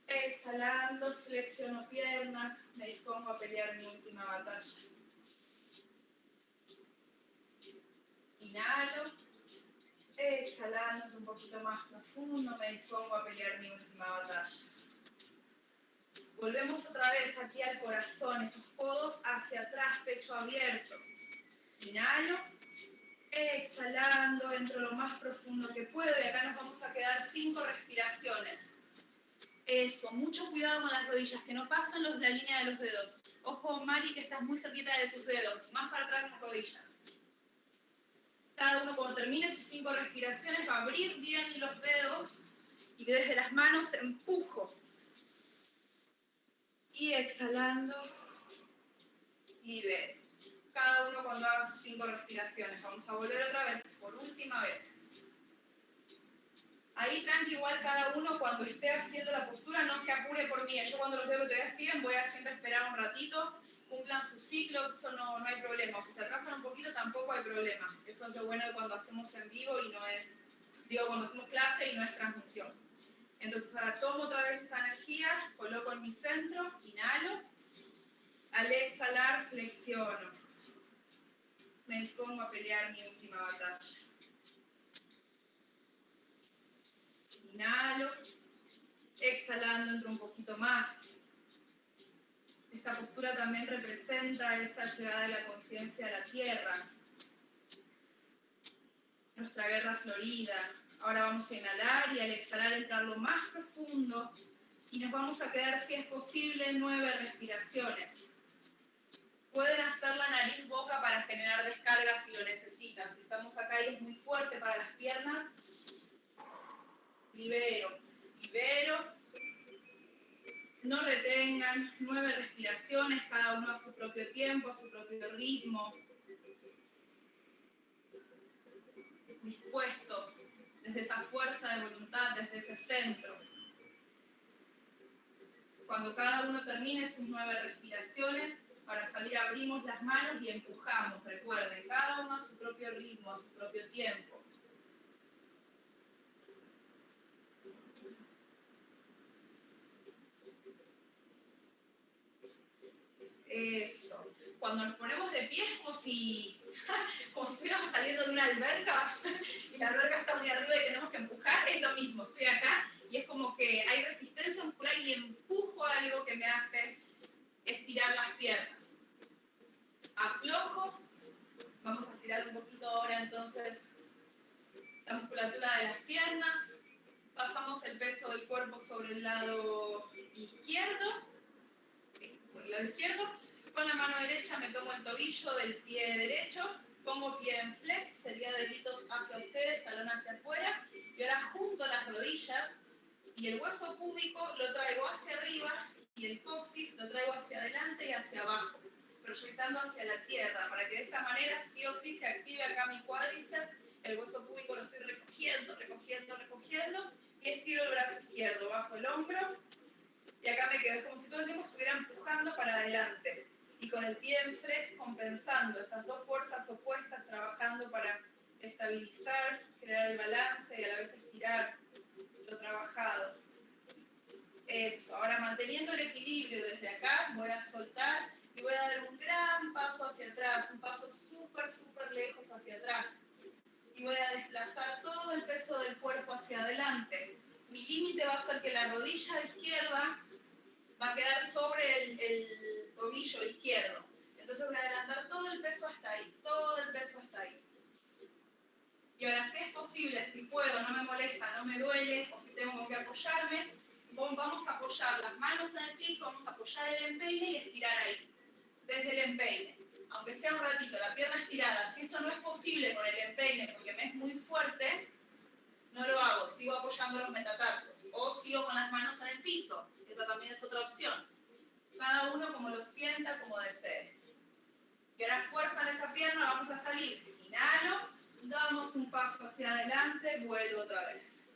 exhalando, flexiono piernas, me dispongo a pelear mi última batalla. Inhalo, exhalando un poquito más profundo, me dispongo a pelear mi última batalla. Volvemos otra vez aquí al corazón, esos codos hacia atrás, pecho abierto. Inhalo, exhalando, entro lo más profundo que puedo y acá nos vamos a quedar cinco respiraciones. Eso, mucho cuidado con las rodillas, que no pasen los la línea de los dedos. Ojo, Mari, que estás muy cerquita de tus dedos, más para atrás las rodillas. Cada uno cuando termine sus cinco respiraciones va a abrir bien los dedos y desde las manos empujo y exhalando, libero. Cada uno cuando haga sus cinco respiraciones. Vamos a volver otra vez, por última vez. Ahí tranqui, igual cada uno cuando esté haciendo la postura no se apure por mí. Yo cuando los veo que todavía siguen voy a siempre esperar un ratito, cumplan sus ciclos, eso no, no hay problema. si se atrasan un poquito tampoco hay problema. Eso es lo bueno de cuando hacemos en vivo y no es, digo, cuando hacemos clase y no es transmisión. Entonces ahora tomo otra vez esa energía, coloco en mi centro, inhalo. Al exhalar, flexiono. Me dispongo a pelear mi última batalla. Inhalo. Exhalando, entro un poquito más. Esta postura también representa esa llegada de la conciencia a la tierra. Nuestra guerra florida, Ahora vamos a inhalar y al exhalar entrar lo más profundo y nos vamos a quedar, si es posible, nueve respiraciones. Pueden hacer la nariz boca para generar descarga si lo necesitan. Si estamos acá y es muy fuerte para las piernas, libero, libero. No retengan, nueve respiraciones, cada uno a su propio tiempo, a su propio ritmo. Dispuestos desde esa fuerza de voluntad, desde ese centro. Cuando cada uno termine sus nueve respiraciones, para salir abrimos las manos y empujamos, recuerden, cada uno a su propio ritmo, a su propio tiempo. Eso. Cuando nos ponemos de pie es como si como si estuviéramos saliendo de una alberca y la alberca está muy arriba y tenemos que empujar, es lo mismo, estoy acá y es como que hay resistencia muscular y empujo algo que me hace estirar las piernas. Aflojo, vamos a estirar un poquito ahora entonces la musculatura de las piernas, pasamos el peso del cuerpo sobre el lado izquierdo, sí, por el lado izquierdo, con la mano derecha me tomo el tobillo del pie derecho, pongo pie en flex, sería deditos hacia ustedes, talón hacia afuera, y ahora junto las rodillas y el hueso púbico lo traigo hacia arriba y el coxis lo traigo hacia adelante y hacia abajo, proyectando hacia la tierra, para que de esa manera sí o sí se active acá mi cuádriceps, el hueso púbico lo estoy recogiendo, recogiendo, recogiendo, y estiro el brazo izquierdo, bajo el hombro, y acá me quedo, es como si todo el tiempo estuviera empujando para adelante y con el pie en flex compensando esas dos fuerzas opuestas, trabajando para estabilizar, crear el balance y a la vez estirar lo trabajado. Eso, ahora manteniendo el equilibrio desde acá, voy a soltar y voy a dar un gran paso hacia atrás, un paso súper, súper lejos hacia atrás. Y voy a desplazar todo el peso del cuerpo hacia adelante. Mi límite va a ser que la rodilla izquierda va a quedar sobre el, el tobillo izquierdo. Entonces voy a adelantar todo el peso hasta ahí, todo el peso hasta ahí. Y ahora si es posible, si puedo, no me molesta, no me duele, o si tengo que apoyarme, vamos a apoyar las manos en el piso, vamos a apoyar el empeine y estirar ahí, desde el empeine. Aunque sea un ratito, la pierna estirada. Si esto no es posible con el empeine porque me es muy fuerte, no lo hago, sigo apoyando los metatarsos o sigo con las manos en el piso. Esa también es otra opción. Cada uno como lo sienta, como desee. Y ahora fuerza en esa pierna, vamos a salir. Inhalo, damos un paso hacia adelante, vuelvo otra vez.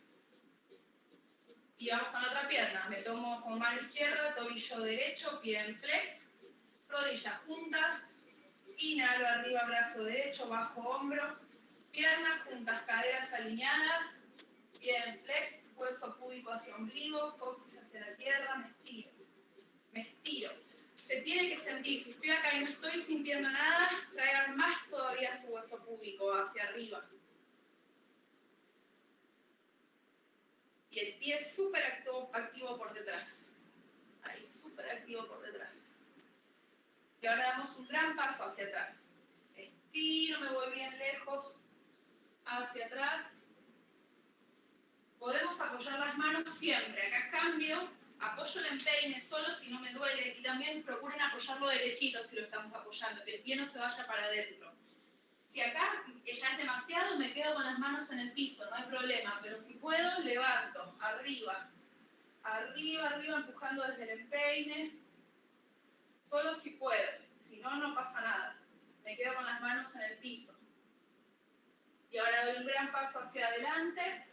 Y vamos con la otra pierna. Me tomo con mano izquierda, tobillo derecho, pie en flex, rodillas juntas. Inhalo arriba, brazo derecho, bajo hombro. Piernas juntas, caderas alineadas. Bien, flex, hueso púbico hacia ombligo, coxis hacia la tierra, me estiro. Se tiene que sentir, si estoy acá y no estoy sintiendo nada, traigan más todavía su hueso púbico hacia arriba. Y el pie súper activo por detrás. Ahí, súper activo por detrás. Y ahora damos un gran paso hacia atrás. Estiro, me voy bien lejos, hacia atrás. Podemos apoyar las manos siempre. Acá cambio, apoyo el empeine solo si no me duele y también procuren apoyarlo derechito si lo estamos apoyando, que el pie no se vaya para adentro. Si acá ya es demasiado, me quedo con las manos en el piso, no hay problema, pero si puedo, levanto, arriba, arriba, arriba, empujando desde el empeine, solo si puedo, si no, no pasa nada. Me quedo con las manos en el piso. Y ahora doy un gran paso hacia adelante,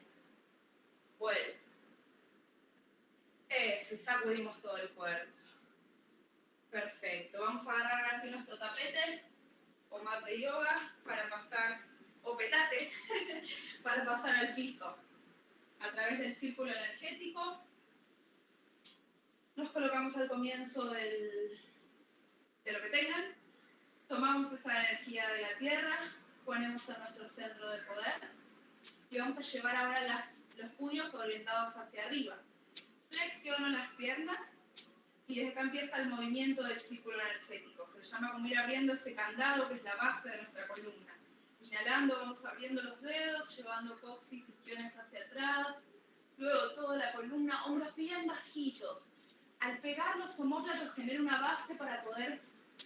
vuelvo. Eso, sacudimos todo el cuerpo. Perfecto, vamos a agarrar así nuestro tapete o mat de yoga para pasar, o petate, para pasar al piso. A través del círculo energético, nos colocamos al comienzo del, de lo que tengan, tomamos esa energía de la tierra, ponemos en nuestro centro de poder y vamos a llevar ahora las, los puños orientados hacia arriba. Flexiono las piernas y desde acá empieza el movimiento del círculo energético. Se llama como ir abriendo ese candado que es la base de nuestra columna. Inhalando vamos abriendo los dedos, llevando coxis y piones hacia atrás. Luego toda la columna, hombros bien bajitos. Al pegar los homóplatos genera una base para poder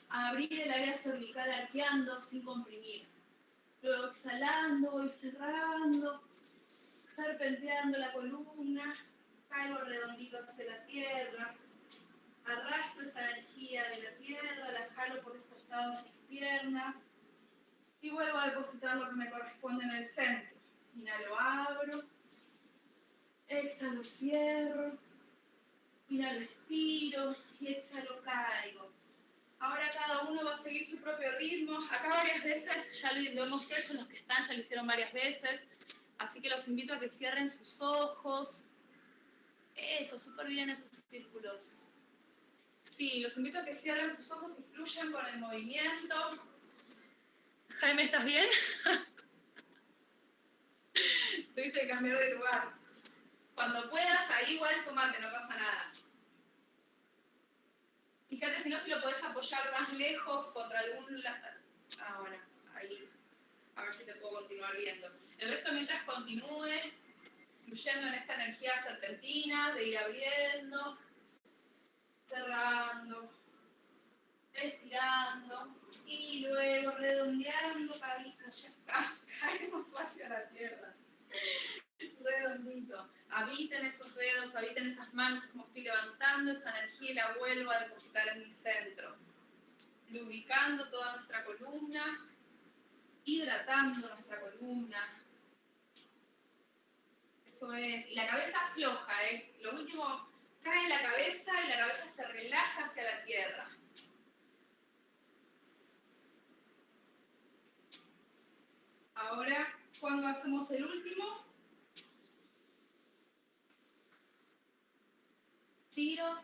abrir el área cervical arqueando sin comprimir. Luego exhalando y cerrando, serpenteando la columna, caigo redondito hacia la tierra, arrastro esa energía de la tierra, la jalo por los costados de mis piernas y vuelvo a depositar lo que me corresponde en el centro. Inhalo, abro, exhalo, cierro, inhalo, estiro y exhalo, caigo. Ahora cada uno va a seguir su propio ritmo. Acá varias veces ya lo, hemos hecho, los que están ya lo hicieron varias veces. Así que los invito a que cierren sus ojos. Eso, súper bien esos círculos. Sí, los invito a que cierren sus ojos y fluyan con el movimiento. Jaime, ¿estás bien? Tuviste que cambiar de lugar. Cuando puedas, ahí igual sumate, no pasa nada. Fíjate si no, si lo puedes apoyar más lejos contra algún... Ah, bueno, ahí. A ver si te puedo continuar viendo. El resto mientras continúe fluyendo en esta energía serpentina, de ir abriendo, cerrando, estirando y luego redondeando, caemos hacia la tierra. Redondito. Habiten esos dedos, habiten esas manos, como estoy levantando esa energía y la vuelvo a depositar en mi centro. Lubricando toda nuestra columna, hidratando nuestra columna. La cabeza floja, ¿eh? Lo último, cae la cabeza y la cabeza se relaja hacia la tierra. Ahora, cuando hacemos el último, tiro,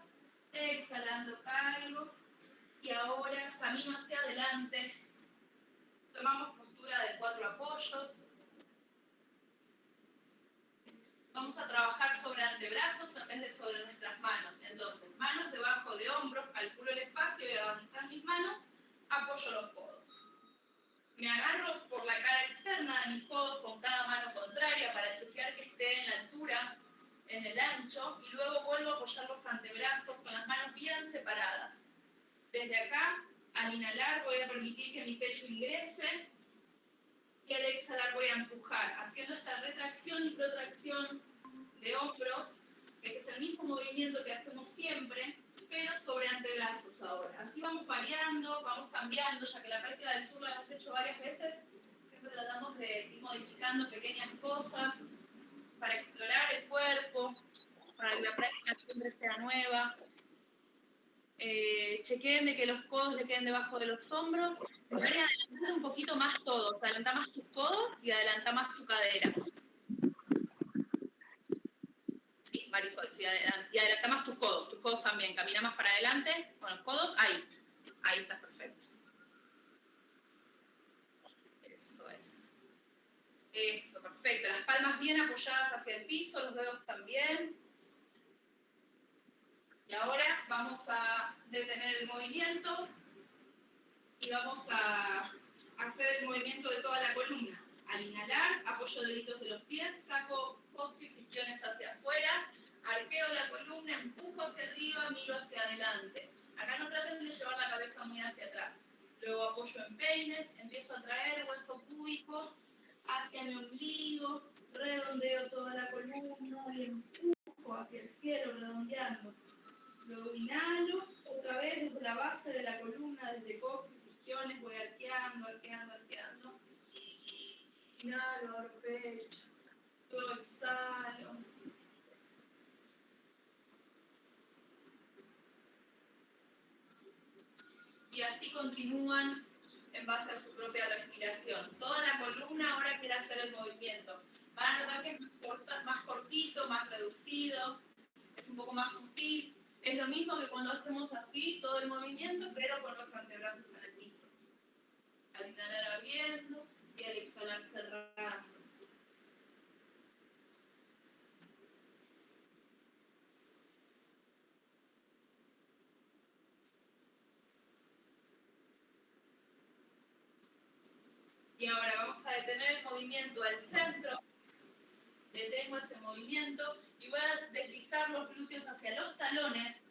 exhalando caigo y ahora camino hacia adelante. Tomamos postura de cuatro apoyos, Vamos a trabajar sobre antebrazos en vez de sobre nuestras manos. Entonces, manos debajo de hombros, calculo el espacio y donde están mis manos, apoyo los codos. Me agarro por la cara externa de mis codos con cada mano contraria para chequear que esté en la altura, en el ancho, y luego vuelvo a apoyar los antebrazos con las manos bien separadas. Desde acá, al inhalar voy a permitir que mi pecho ingrese y al exhalar voy a empujar, haciendo esta retracción y protracción de hombros, que es el mismo movimiento que hacemos siempre, pero sobre antebrazos ahora. Así vamos variando, vamos cambiando, ya que la práctica del sur la hemos hecho varias veces, siempre tratamos de ir modificando pequeñas cosas para explorar el cuerpo, para que la práctica siempre sea nueva. Eh, chequeen de que los codos le queden debajo de los hombros. Adelanta un poquito más todo. Adelanta más tus codos y adelanta más tu cadera. Sí, Marisol, sí, y adelanta más tus codos. Tus codos también. Camina más para adelante con los codos. Ahí. Ahí estás perfecto. Eso es. Eso, perfecto. Las palmas bien apoyadas hacia el piso, los dedos también. Y ahora vamos a detener el movimiento y vamos a hacer el movimiento de toda la columna. Al inhalar, apoyo deditos de los pies, saco coxis isquiones hacia afuera, arqueo la columna, empujo hacia arriba, miro hacia adelante. Acá no traten de llevar la cabeza muy hacia atrás. Luego apoyo en peines, empiezo a traer hueso cúbico hacia mi ombligo, redondeo toda la columna y empujo hacia el cielo, redondeando. Luego inhalo, otra vez desde la base de la columna, desde coxis, isquiones, voy arqueando, arqueando, arqueando. Inhalo, pecho. Luego exhalo. Y así continúan en base a su propia respiración. Toda la columna ahora quiere hacer el movimiento. Van a notar que es más cortito, más reducido, es un poco más sutil. Es lo mismo que cuando hacemos así todo el movimiento, pero con los antebrazos en el piso. Al inhalar abriendo y al exhalar cerrando. Y detener el movimiento al centro. Detengo ese movimiento y voy a deslizar los glúteos hacia los talones,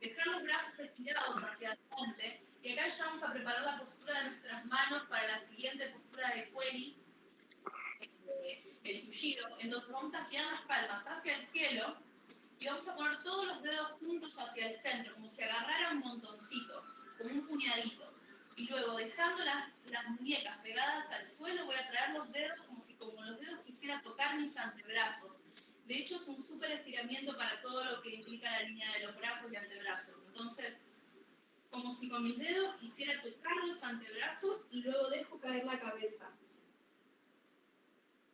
dejar los brazos estirados hacia adelante y acá ya vamos a preparar la postura de nuestras manos para la siguiente postura de Queli, eh, el tullido. Entonces vamos a girar las palmas hacia el cielo y vamos a poner todos los dedos juntos hacia el centro, como si agarrara un montoncito, como un puñadito. Y luego dejando las, muñecas pegadas al suelo, voy a traer los dedos como si con los dedos quisiera tocar mis antebrazos de hecho, es un súper estiramiento para todo lo que implica la línea de los brazos y antebrazos. Entonces, como si con mis dedos quisiera tocar los antebrazos y luego dejo caer la cabeza.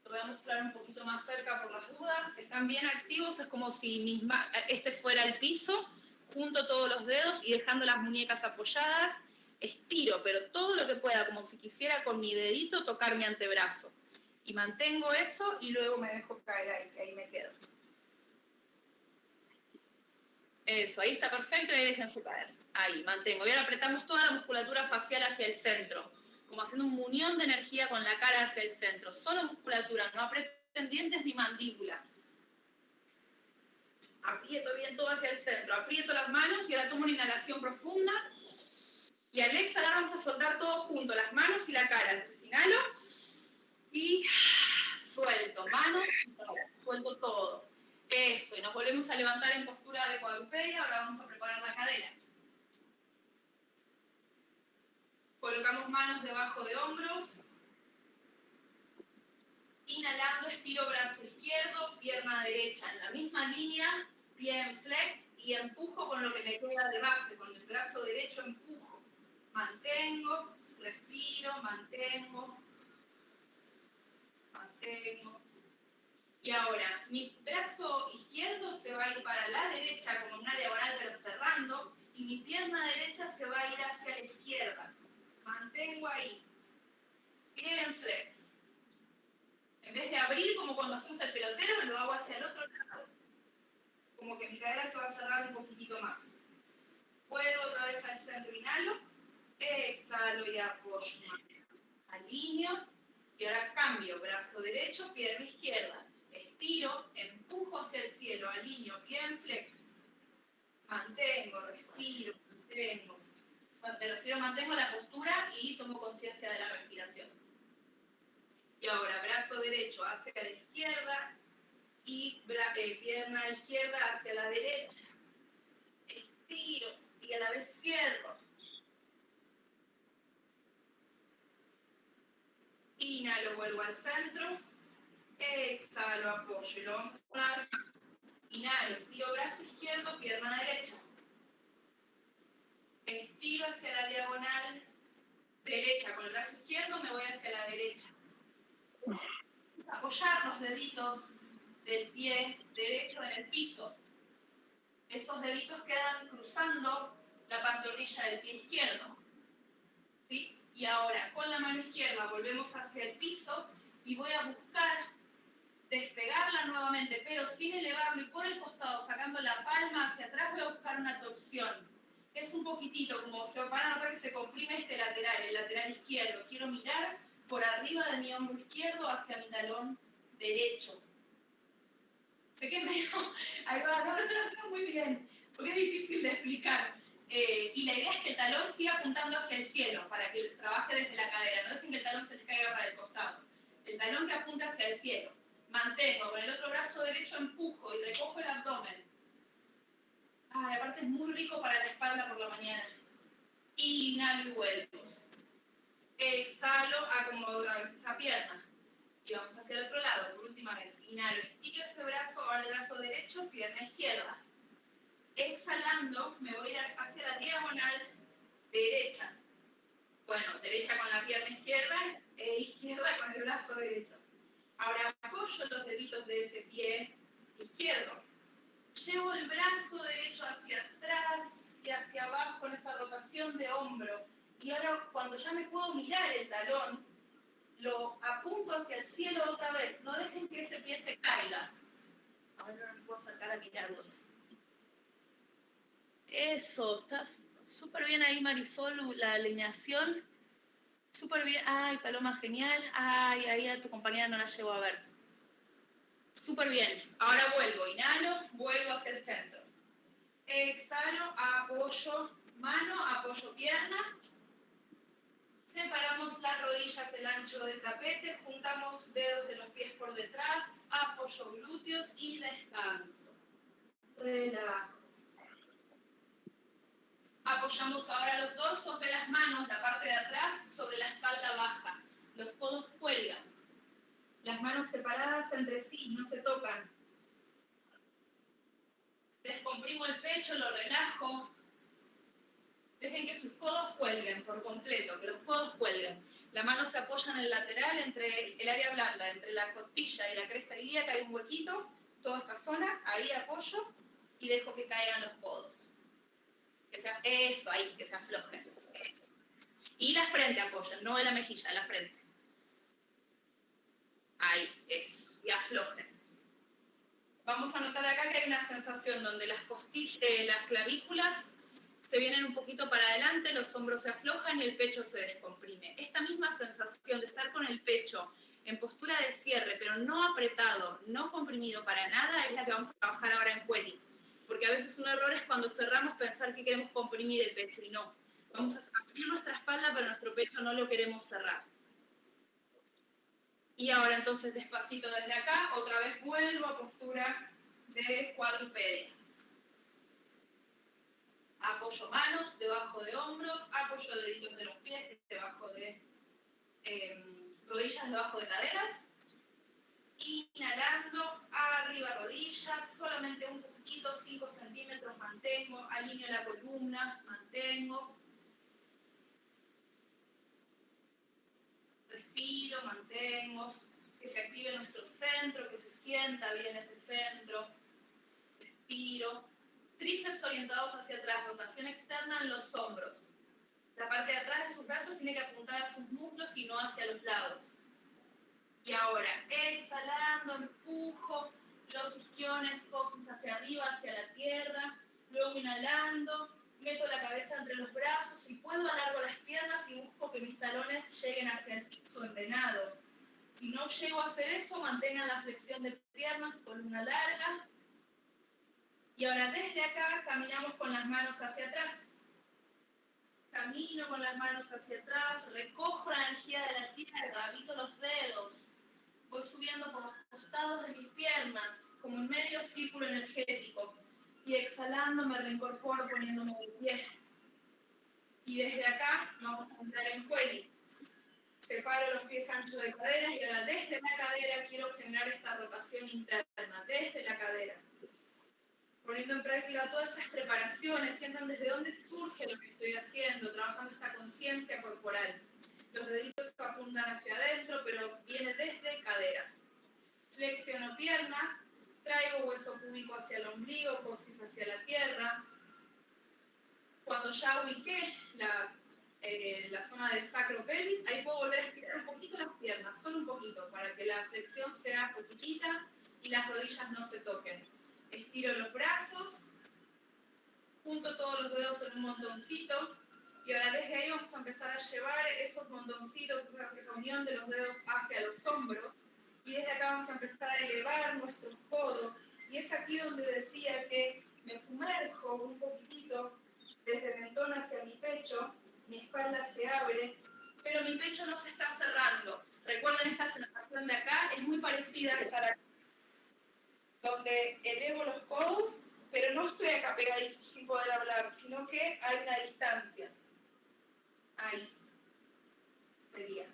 Lo voy a mostrar un poquito más cerca por las dudas. Están bien activos, es como si este fuera el piso, junto todos los dedos y dejando las muñecas apoyadas. Estiro, pero todo lo que pueda, como si quisiera con mi dedito tocar mi antebrazo y mantengo eso y luego me dejo caer ahí, ahí me quedo. Eso, ahí está perfecto y ahí déjense caer. Ahí, mantengo. Y ahora apretamos toda la musculatura facial hacia el centro, como haciendo un munión de energía con la cara hacia el centro. Solo musculatura, no aprieten dientes ni mandíbula. Aprieto bien todo hacia el centro, aprieto las manos y ahora tomo una inhalación profunda. Y al exhalar vamos a soltar todo junto, las manos y la cara. Entonces inhalo y suelto, manos, suelto todo. Eso, y nos volvemos a levantar en postura de cuadrupedia, ahora vamos a preparar la cadera. Colocamos manos debajo de hombros. Inhalando, estiro brazo izquierdo, pierna derecha en la misma línea, pie en flex y empujo con lo que me queda de base, con el brazo derecho empujo. Mantengo, respiro, mantengo, mantengo. Y ahora, mi brazo izquierdo se va a ir para la derecha como una diagonal pero cerrando y mi pierna derecha se va a ir hacia la izquierda. Mantengo ahí. Bien flex. En vez de abrir como cuando hacemos el pelotero, lo hago hacia el otro lado. Como que mi cadera se va a cerrar un poquitito más. Vuelvo otra vez al centro, inhalo, exhalo y apoyo. Alineo y ahora cambio, brazo derecho, pierna izquierda. Estiro, empujo hacia el cielo, alineo, pie en flex. Mantengo, respiro, mantengo. Me refiero, mantengo la postura y tomo conciencia de la respiración. Y ahora, brazo derecho hacia la izquierda y eh, pierna izquierda hacia la derecha. Estiro y a la vez cierro. Inhalo, vuelvo al centro. Exhalo, apoyo. Y lo vamos a poner. Inhalo, estiro brazo izquierdo, pierna derecha. estiro hacia la diagonal derecha. Con el brazo izquierdo me voy hacia la derecha. Apoyar los deditos del pie derecho en el piso. Esos deditos quedan cruzando la pantorrilla del pie izquierdo. ¿Sí? Y ahora, con la mano izquierda volvemos hacia el piso y voy a buscar despegarla nuevamente, pero sin elevarlo y por el costado, sacando la palma hacia atrás, voy a buscar una torsión. Es un poquitito, como se van a notar que se comprime este lateral, el lateral izquierdo. Quiero mirar por arriba de mi hombro izquierdo hacia mi talón derecho. Sé que medio, ahí va, no lo estoy haciendo muy bien, porque es difícil de explicar. Eh, y la idea es que el talón siga apuntando hacia el cielo, para que trabaje desde la cadera. No dejen que el talón se les caiga para el costado. El talón que apunta hacia el cielo. Mantengo, con el otro brazo derecho empujo y recojo el abdomen. Ay, aparte es muy rico para la espalda por la mañana. Inhalo y vuelvo. Exhalo, acomodo otra vez esa pierna. Y vamos hacia el otro lado, por última vez. Inhalo, estiro ese brazo, ahora el brazo derecho, pierna izquierda. Exhalando, me voy a ir hacia la diagonal derecha. Bueno, derecha con la pierna izquierda e izquierda con el brazo derecho. Ahora apoyo los deditos de ese pie izquierdo. Llevo el brazo derecho hacia atrás y hacia abajo en esa rotación de hombro. Y ahora cuando ya me puedo mirar el talón, lo apunto hacia el cielo otra vez. No dejen que ese pie se caiga. Ahora no me puedo acercar a mirarlo. Eso, estás súper bien ahí, Marisol, la alineación. Súper bien. Ay, Paloma, genial. Ay, ahí a tu compañera no la llevo a ver. Súper bien. Ahora vuelvo. Inhalo, vuelvo hacia el centro. Exhalo, apoyo mano, apoyo pierna. Separamos las rodillas el ancho del tapete, juntamos dedos de los pies por detrás, apoyo glúteos y descanso. Relajo. Apoyamos ahora los dorsos de las manos, la parte de atrás, sobre la espalda baja. Los codos cuelgan. Las manos separadas entre sí, no se tocan. Descomprimo el pecho, lo relajo. Dejen que sus codos cuelguen por completo, que los codos cuelguen. La mano se apoya en el lateral, entre el área blanda, entre la costilla y la cresta ilíaca hay un huequito, toda esta zona, ahí apoyo y dejo que caigan los codos. Que eso, ahí, que se aflojen. Y la frente apoyen, no en la mejilla, la frente. Ahí, eso. Y aflojen. Vamos a notar acá que hay una sensación donde las costillas, eh, las clavículas se vienen un poquito para adelante, los hombros se aflojan y el pecho se descomprime. Esta misma sensación de estar con el pecho en postura de cierre, pero no apretado, no comprimido para nada, es la que vamos a trabajar ahora en Quelly porque a veces un error es cuando cerramos pensar que queremos comprimir el pecho y no. Vamos a abrir nuestra espalda, pero nuestro pecho no lo queremos cerrar. Y ahora entonces despacito desde acá, otra vez vuelvo a postura de cuadrupedia. Apoyo manos debajo de hombros, apoyo deditos de los pies debajo de em, rodillas, debajo de caderas. Inhalando, arriba rodillas, solamente un poquito, 5 centímetros, mantengo, alineo la columna, mantengo. Respiro, mantengo, que se active nuestro centro, que se sienta bien ese centro. Respiro. Tríceps orientados hacia atrás, rotación externa en los hombros. La parte de atrás de sus brazos tiene que apuntar a sus muslos y no hacia los lados. Y ahora, exhalando, empujo los isquiones, coxis hacia arriba, hacia la tierra. Luego inhalando, meto la cabeza entre los brazos. Si puedo, alargo las piernas y busco que mis talones lleguen hacia el piso en venado. Si no llego a hacer eso, mantengan la flexión de piernas, columna larga. Y ahora desde acá caminamos con las manos hacia atrás. Camino con las manos hacia atrás, recojo la energía de la tierra, habito los dedos, voy subiendo por los costados de mis piernas, como en medio círculo energético, y exhalando me reincorporo poniéndome de pie. Y desde acá vamos a entrar en cuello. Separo los pies anchos de cadera y ahora desde la cadera quiero generar esta rotación interna, desde la cadera. poniendo en práctica todas esas preparaciones, sientan desde dónde surge lo que estoy haciendo, trabajando esta conciencia corporal. Los deditos apuntan hacia adentro, pero viene desde caderas. Flexiono piernas, traigo hueso púbico hacia el ombligo, coxis hacia la tierra. Cuando ya ubiqué la, eh, la zona del sacro pelvis, ahí puedo volver a estirar un poquito las piernas, solo un poquito, para que la flexión sea poquitita y las rodillas no se toquen estiro los brazos, junto todos los dedos en un montoncito y ahora desde ahí vamos a empezar a llevar esos montoncitos, esa, unión de los dedos hacia los hombros y desde acá vamos a empezar a elevar nuestros codos y es aquí donde decía que me sumerjo un poquitito desde el mentón hacia mi pecho, mi espalda se abre, pero mi pecho no se está cerrando. Recuerden esta sensación de acá, es muy parecida a estar aquí donde elevo los codos, pero no estoy acá pegadito sin poder hablar, sino que hay una distancia. Ahí. Sería.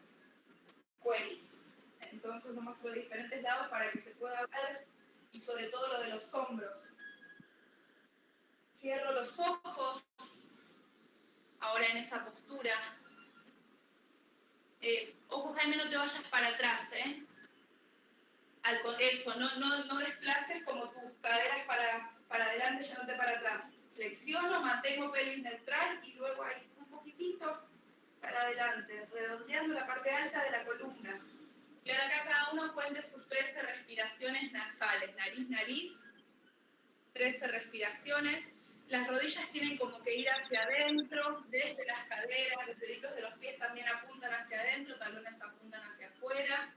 Cuello. Entonces muestro de diferentes lados para que se pueda ver y sobre todo lo de los hombros. Cierro los ojos. Ahora en esa postura. Es, ojo Jaime, no te vayas para atrás, ¿eh? eso, no, no, no desplaces como tus caderas para, para adelante, ya no te para atrás. Flexiono, mantengo pelvis neutral y luego ahí un poquitito para adelante, redondeando la parte alta de la columna. Y ahora acá cada uno cuente sus 13 respiraciones nasales, nariz, nariz, 13 respiraciones. Las rodillas tienen como que ir hacia adentro, desde las caderas, los deditos de los pies también apuntan hacia adentro, talones apuntan hacia afuera.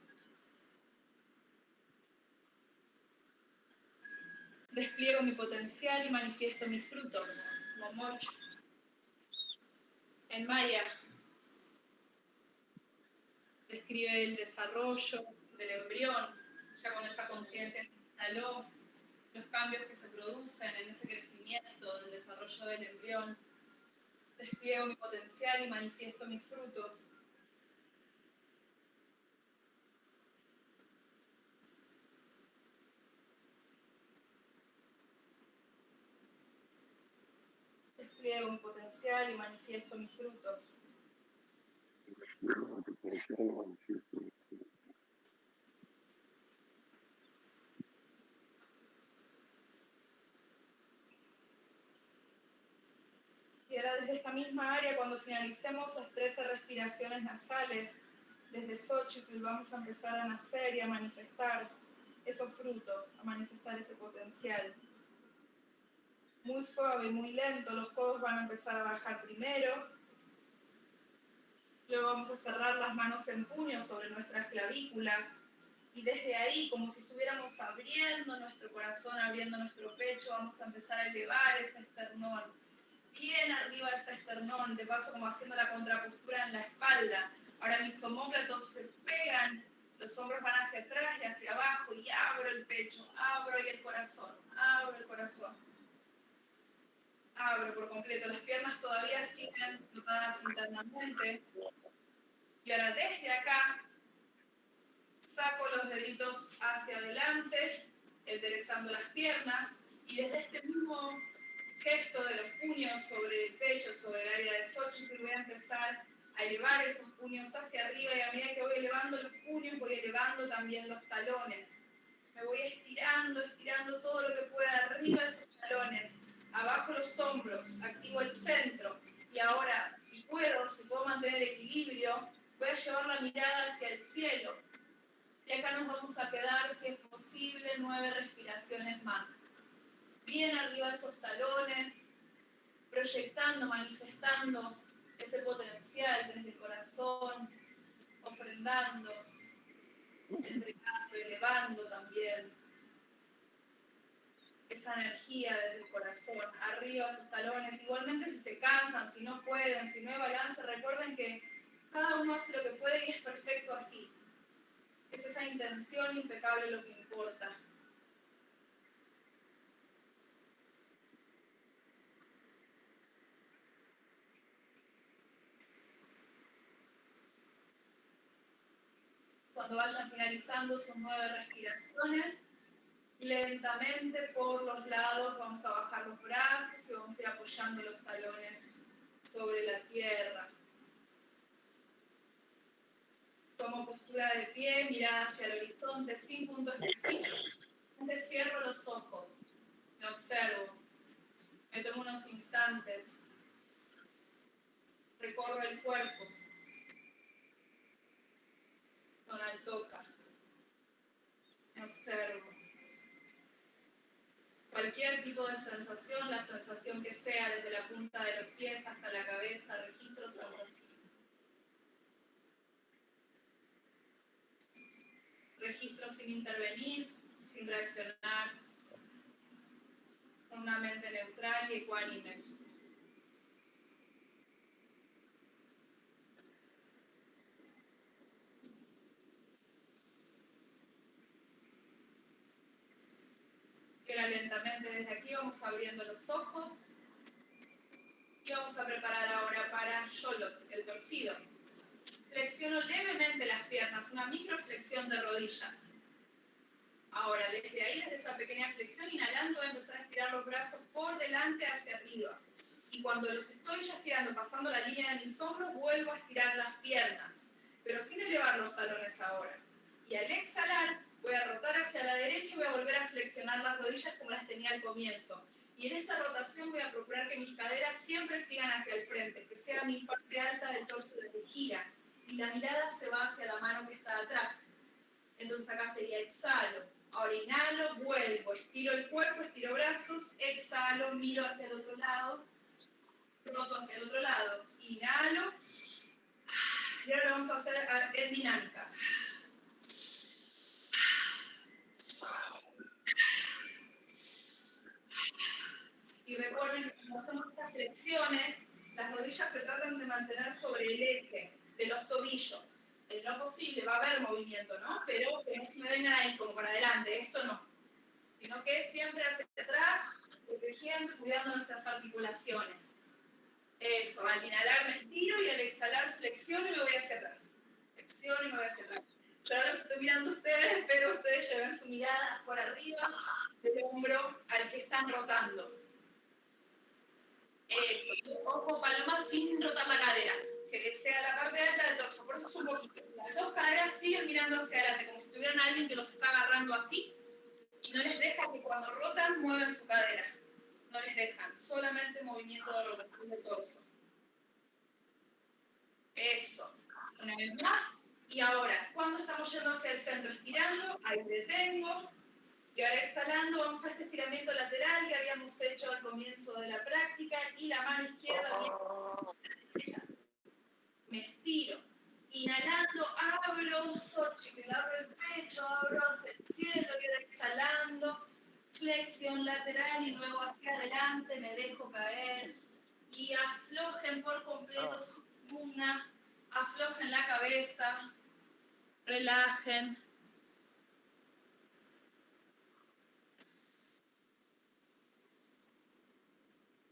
despliego mi potencial y manifiesto mis frutos. Momoch. En Maya describe el desarrollo del embrión, ya con esa conciencia se instaló, los cambios que se producen en ese crecimiento del desarrollo del embrión. Despliego mi potencial y manifiesto mis frutos. despliego mi potencial y manifiesto mis frutos. Y ahora desde esta misma área, cuando finalicemos las 13 respiraciones nasales, desde Xochitl vamos a empezar a nacer y a manifestar esos frutos, a manifestar ese potencial muy suave, muy lento, los codos van a empezar a bajar primero. Luego vamos a cerrar las manos en puño sobre nuestras clavículas y desde ahí, como si estuviéramos abriendo nuestro corazón, abriendo nuestro pecho, vamos a empezar a elevar ese esternón. Bien arriba ese esternón, de paso como haciendo la contrapostura en la espalda. Ahora mis homóplatos se pegan, los hombros van hacia atrás y hacia abajo y abro el pecho, abro y el corazón, abro el corazón abro por completo. Las piernas todavía siguen notadas internamente. Y ahora desde acá saco los deditos hacia adelante, enderezando las piernas. Y desde este mismo gesto de los puños sobre el pecho, sobre el área de Xochitl, voy a empezar a elevar esos puños hacia arriba y a medida que voy elevando los puños voy elevando también los talones. Me voy estirando, estirando todo lo que pueda arriba de esos talones abajo los hombros, activo el centro. Y ahora, si puedo, si puedo mantener el equilibrio, voy a llevar la mirada hacia el cielo. Y acá nos vamos a quedar, si es posible, nueve respiraciones más. Bien arriba esos talones, proyectando, manifestando ese potencial desde el corazón, ofrendando, entregando, elevando también esa energía desde el corazón, arriba sus talones. Igualmente si se cansan, si no pueden, si no hay balance, recuerden que cada uno hace lo que puede y es perfecto así. Es esa intención impecable lo que importa. Cuando vayan finalizando sus nueve respiraciones, Lentamente por los lados vamos a bajar los brazos y vamos a ir apoyando los talones sobre la tierra. Tomo postura de pie, mirada hacia el horizonte sin punto específico. Cierro los ojos, me observo, me tomo unos instantes, recorro el cuerpo, tonal toca, me observo. Cualquier tipo de sensación, la sensación que sea, desde la punta de los pies hasta la cabeza, registro sensación. Registro sin intervenir, sin reaccionar, una mente neutral y ecuánime. Lentamente desde aquí, vamos abriendo los ojos y vamos a preparar ahora para Yolot, el torcido. Flexiono levemente las piernas, una microflexión de rodillas. Ahora, desde ahí, desde esa pequeña flexión, inhalando, voy a empezar a estirar los brazos por delante hacia arriba. Y cuando los estoy ya estirando, pasando la línea de mis hombros, vuelvo a estirar las piernas, pero sin elevar los talones ahora. Y al exhalar, voy a rotar hacia la derecha y voy a volver a flexionar las rodillas como las tenía al comienzo. Y en esta rotación voy a procurar que mis caderas siempre sigan hacia el frente, que sea mi parte alta del torso desde gira. Y la mirada se va hacia la mano que está atrás. Entonces acá sería exhalo, Ahora inhalo, vuelvo, estiro el cuerpo, estiro brazos, exhalo, miro hacia el otro lado, roto hacia el otro lado, inhalo. Y ahora vamos a hacer en dinámica. Y recuerden cuando hacemos estas flexiones, las rodillas se tratan de mantener sobre el eje de los tobillos en lo posible va a haber movimiento, ¿no? Pero que no se me vengan ahí como para adelante, esto no. Sino que siempre hacia atrás, protegiendo y cuidando nuestras articulaciones. Eso, al inhalar me estiro y al exhalar flexiono y me voy hacia atrás. Flexiono y me voy hacia atrás. Yo ahora los estoy mirando ustedes, pero ustedes lleven su mirada por arriba del hombro al que están rotando. Eso, ojo paloma sin rotar la cadera que sea la parte alta del torso. Por eso es un poquito. Las dos caderas siguen mirando hacia adelante, como si tuvieran alguien que los está agarrando así y no les deja que cuando rotan muevan su cadera. No les dejan, solamente movimiento de rotación del torso. Eso. Una vez más. Y ahora, cuando estamos yendo hacia el centro, estirando, ahí detengo. Y ahora exhalando, vamos a este estiramiento lateral que habíamos hecho al comienzo de la práctica y la mano izquierda viene me estiro. Inhalando, abro un que abro el pecho, abro hacia el cielo, y exhalando, flexión lateral y luego hacia adelante, me dejo caer. Y aflojen por completo su columna, aflojen la cabeza, relajen.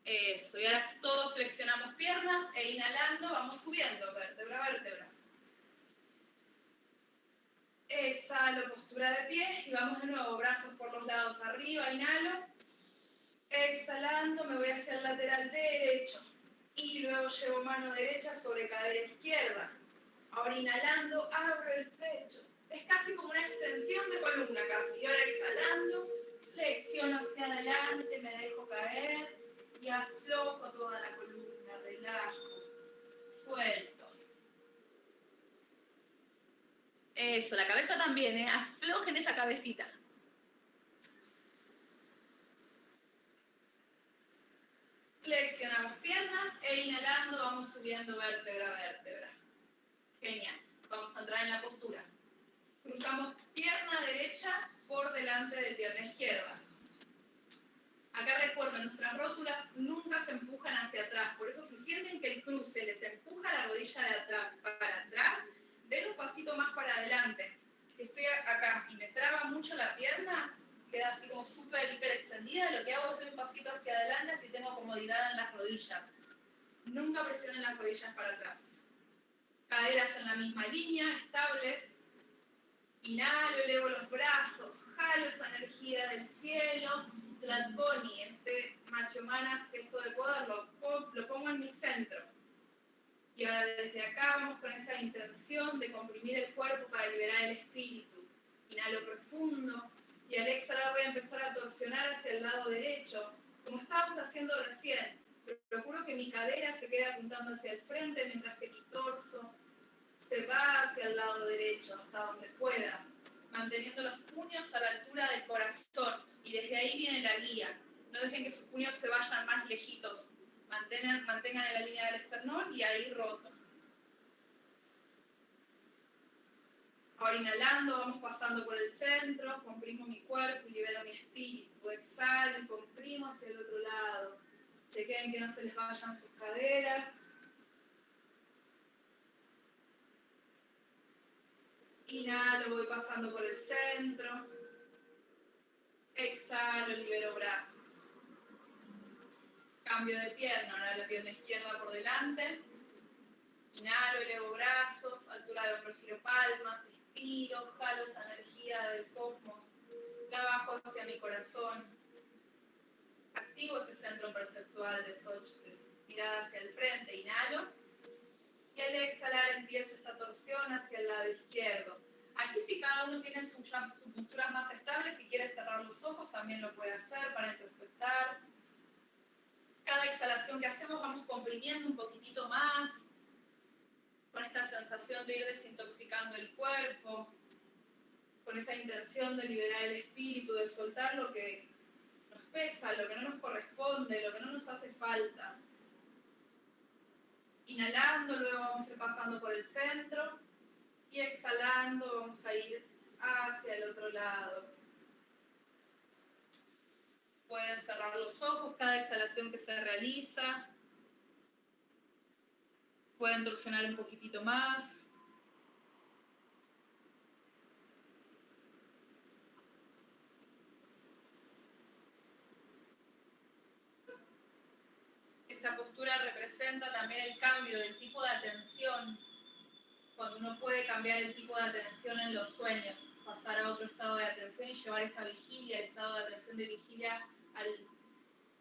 Eso, y ahora todos flexionamos piernas e inhalando vamos subiendo, vértebra a vértebra. Exhalo, postura de pie y vamos de nuevo, brazos por los lados arriba, inhalo. Exhalando, me voy hacia el lateral derecho y luego llevo mano derecha sobre cadera izquierda. Ahora inhalando, abro el pecho. Es casi como una extensión de columna casi. Y ahora exhalando, flexiono hacia adelante, me dejo caer y aflojo toda la columna, relajo, suelto. Eso, la cabeza también, ¿eh? aflojen esa cabecita. Flexionamos piernas e inhalando vamos subiendo vértebra a vértebra. Genial. Vamos a entrar en la postura. Cruzamos pierna derecha por delante de pierna izquierda. Acá recuerden, nuestras rótulas nunca se empujan hacia atrás, por eso si sienten que el cruce les empuja la rodilla de atrás para atrás, den un pasito más para adelante. Si estoy acá y me traba mucho la pierna, queda así como súper, hiper extendida, lo que hago es dar un pasito hacia adelante así tengo comodidad en las rodillas. Nunca presionen las rodillas para atrás. Caderas en la misma línea, estables. Inhalo, elevo los brazos, jalo esa energía del cielo. Tlatkoni, este macho manas, gesto de poder, lo, lo pongo en mi centro. Y ahora desde acá vamos con esa intención de comprimir el cuerpo para liberar el espíritu. Inhalo profundo y al exhalar voy a empezar a torsionar hacia el lado derecho, como estábamos haciendo recién. Procuro que mi cadera se quede apuntando hacia el frente mientras que mi torso se va hacia el lado derecho, hasta donde pueda, manteniendo los puños a la altura del corazón y desde ahí viene la guía. No dejen que sus puños se vayan más lejitos. Mantengan, mantengan en la línea del esternón y ahí roto. Ahora inhalando, vamos pasando por el centro, comprimo mi cuerpo libero mi espíritu. Exhalo y comprimo hacia el otro lado. Chequen que no se les vayan sus caderas. Inhalo, voy pasando por el centro. Exhalo, libero brazos. Cambio de pierna, ahora la pierna izquierda por delante. Inhalo, elevo brazos, altura de hombro, giro palmas, estiro, jalo esa energía del cosmos, la bajo hacia mi corazón. Activo ese centro perceptual de Xochitl. Mirada hacia el frente, inhalo. Y al exhalar empiezo esta torsión hacia el lado izquierdo. Aquí si cada uno tiene sus, posturas más estables, si quiere cerrar los ojos también lo puede hacer para interpretar. Cada exhalación que hacemos vamos comprimiendo un poquitito más, con esta sensación de ir desintoxicando el cuerpo, con esa intención de liberar el espíritu, de soltar lo que nos pesa, lo que no nos corresponde, lo que no nos hace falta. Inhalando, luego vamos a ir pasando por el centro y exhalando vamos a ir hacia el otro lado. Pueden cerrar los ojos cada exhalación que se realiza. Pueden torsionar un poquitito más. Esta postura representa también el cambio del tipo de atención, cuando uno puede cambiar el tipo de atención en los sueños, pasar a otro estado de atención y llevar esa vigilia, el estado de atención de vigilia al,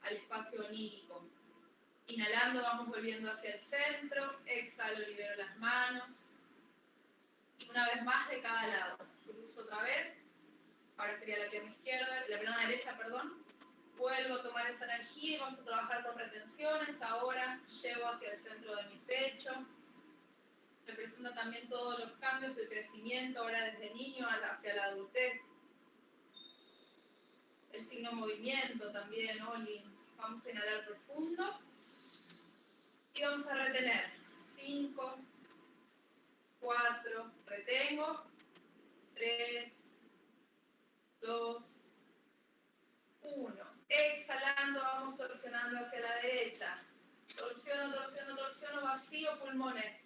al espacio onírico. Inhalando vamos volviendo hacia el centro, exhalo, libero las manos. Y una vez más de cada lado. Cruzo otra vez. Ahora sería la pierna izquierda, la pierna derecha, perdón. Vuelvo a tomar esa energía y vamos a trabajar con retenciones. Ahora llevo hacia el centro de mi pecho. Representa también todos los cambios, el crecimiento ahora desde niño hacia la adultez. El signo movimiento también, Oli. Vamos a inhalar profundo. Y vamos a retener. 5, 4, retengo. 3, 2, 1. Exhalando, vamos torsionando hacia la derecha. Torsiono, torsiono, torsiono, vacío, pulmones.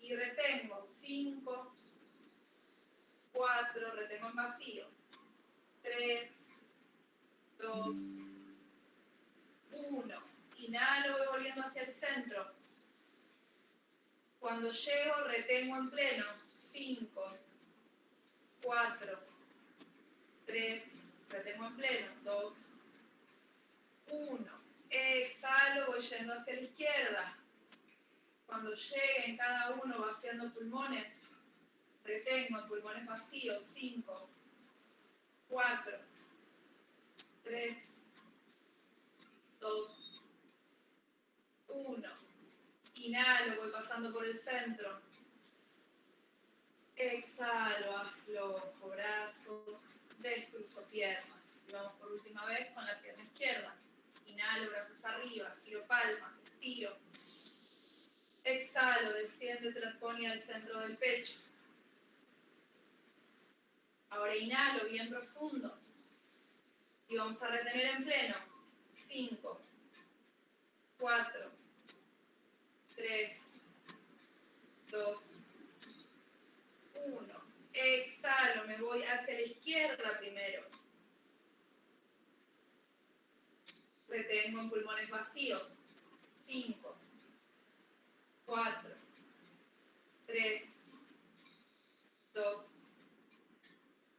Y retengo. 5, 4, retengo en vacío. 3, 2, 1 Inhalo, voy volviendo hacia el centro. Cuando llego, retengo en pleno. 5, 4, 3, retengo en pleno. 2, 1. Exhalo, voy yendo hacia la izquierda. Cuando llegue en cada uno vaciando pulmones, retengo en pulmones vacíos. 5, 4, 3, 2, uno. Inhalo, voy pasando por el centro. Exhalo, aflojo brazos, descruzo piernas. vamos por última vez con la pierna izquierda. Inhalo, brazos arriba, giro palmas, estiro. Exhalo, desciende, transpone al centro del pecho. Ahora inhalo bien profundo. Y vamos a retener en pleno. 5, 4, 3, 2, 1. Exhalo, me voy hacia la izquierda primero. que tengo en pulmones vacíos. 5, 4, 3, 2,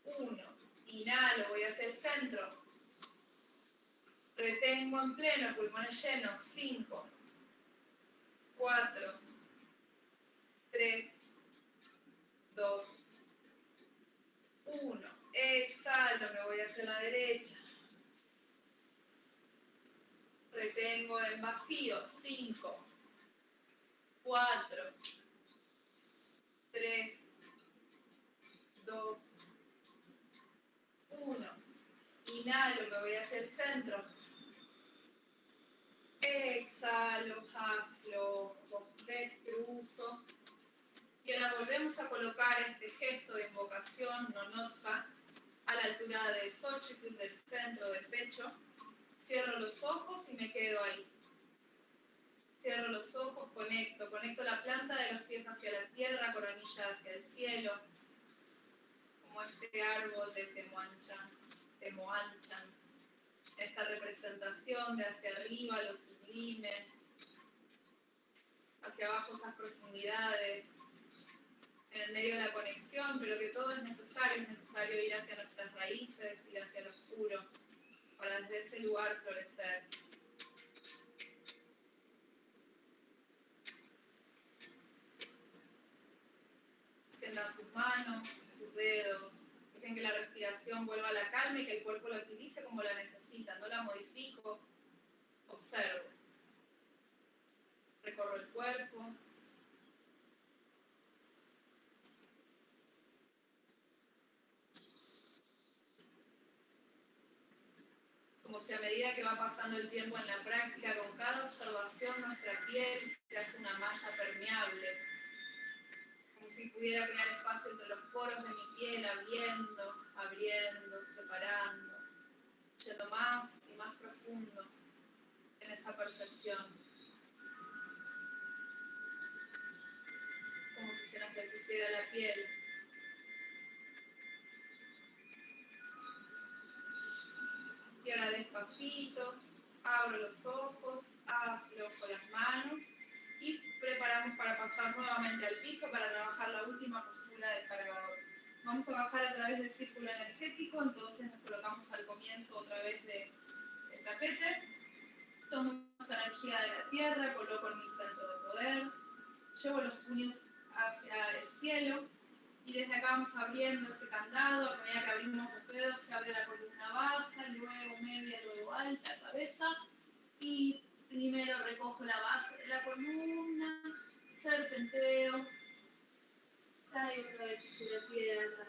1. Inhalo, voy hacia el centro. Retengo en pleno, pulmones llenos. 5, 4, 3, 2, 1. Exhalo, me voy hacia la derecha. Retengo en vacío. 5, 4, 3, 2, 1. Inhalo, me voy hacia el centro. Exhalo, aflojo, descruzo. Y ahora volvemos a colocar este gesto de invocación, nonotsa, a la altura de Xochitl, del centro del pecho. Cierro los ojos y me quedo ahí. Cierro los ojos, conecto, conecto la planta de los pies hacia la tierra, coronilla hacia el cielo, como este árbol de Temoanchan, Temoanchan. Esta representación de hacia arriba, lo sublime, hacia abajo esas profundidades, en el medio de la conexión, pero que todo es necesario, es necesario ir hacia nuestras raíces, ir hacia lo oscuro, para desde ese lugar florecer. Sus manos, sus dedos, dejen que la respiración vuelva a la calma y que el cuerpo la utilice como la necesita, no la modifico, observo. Recorro el cuerpo, como si a medida que va pasando el tiempo en la práctica, con cada observación nuestra piel se hace una malla permeable, como si pudiera crear espacio entre los poros de mi piel, abriendo, abriendo, separando, yendo más y más profundo en esa percepción. Como si se nos precisiera la piel. Ahora despacito, abro los ojos, aflojo las manos y preparamos para pasar nuevamente al piso para trabajar la última postura del cargador. Vamos a bajar a través del círculo energético, entonces nos colocamos al comienzo otra vez del tapete. Tomo esa energía de la tierra, coloco en mi centro de poder, llevo los puños hacia el cielo y desde acá vamos abriendo ese candado, a medida que abrimos los dedos se abre la columna baja, luego media, luego alta, cabeza. Y primero recojo la base de la columna, serpenteo, caigo otra vez hacia la tierra.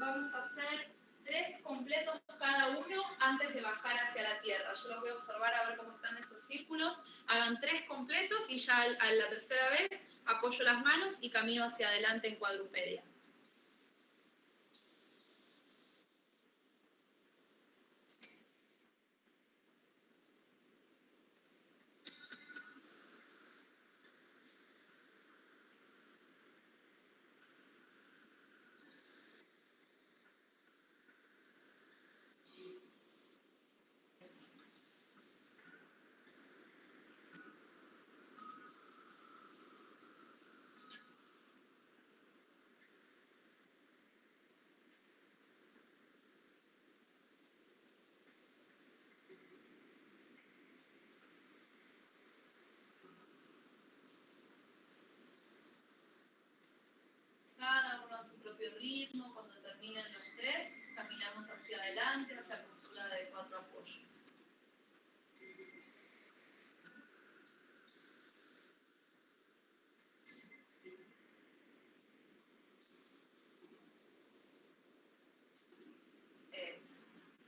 Vamos a hacer tres completos cada uno antes de bajar hacia la tierra. Yo los voy a observar a ver cómo están esos círculos. Hagan tres completos y ya a la tercera vez apoyo las manos y camino hacia adelante en cuadrupedia. propio ritmo, cuando terminen los tres, caminamos hacia adelante, hacia la postura de cuatro apoyos.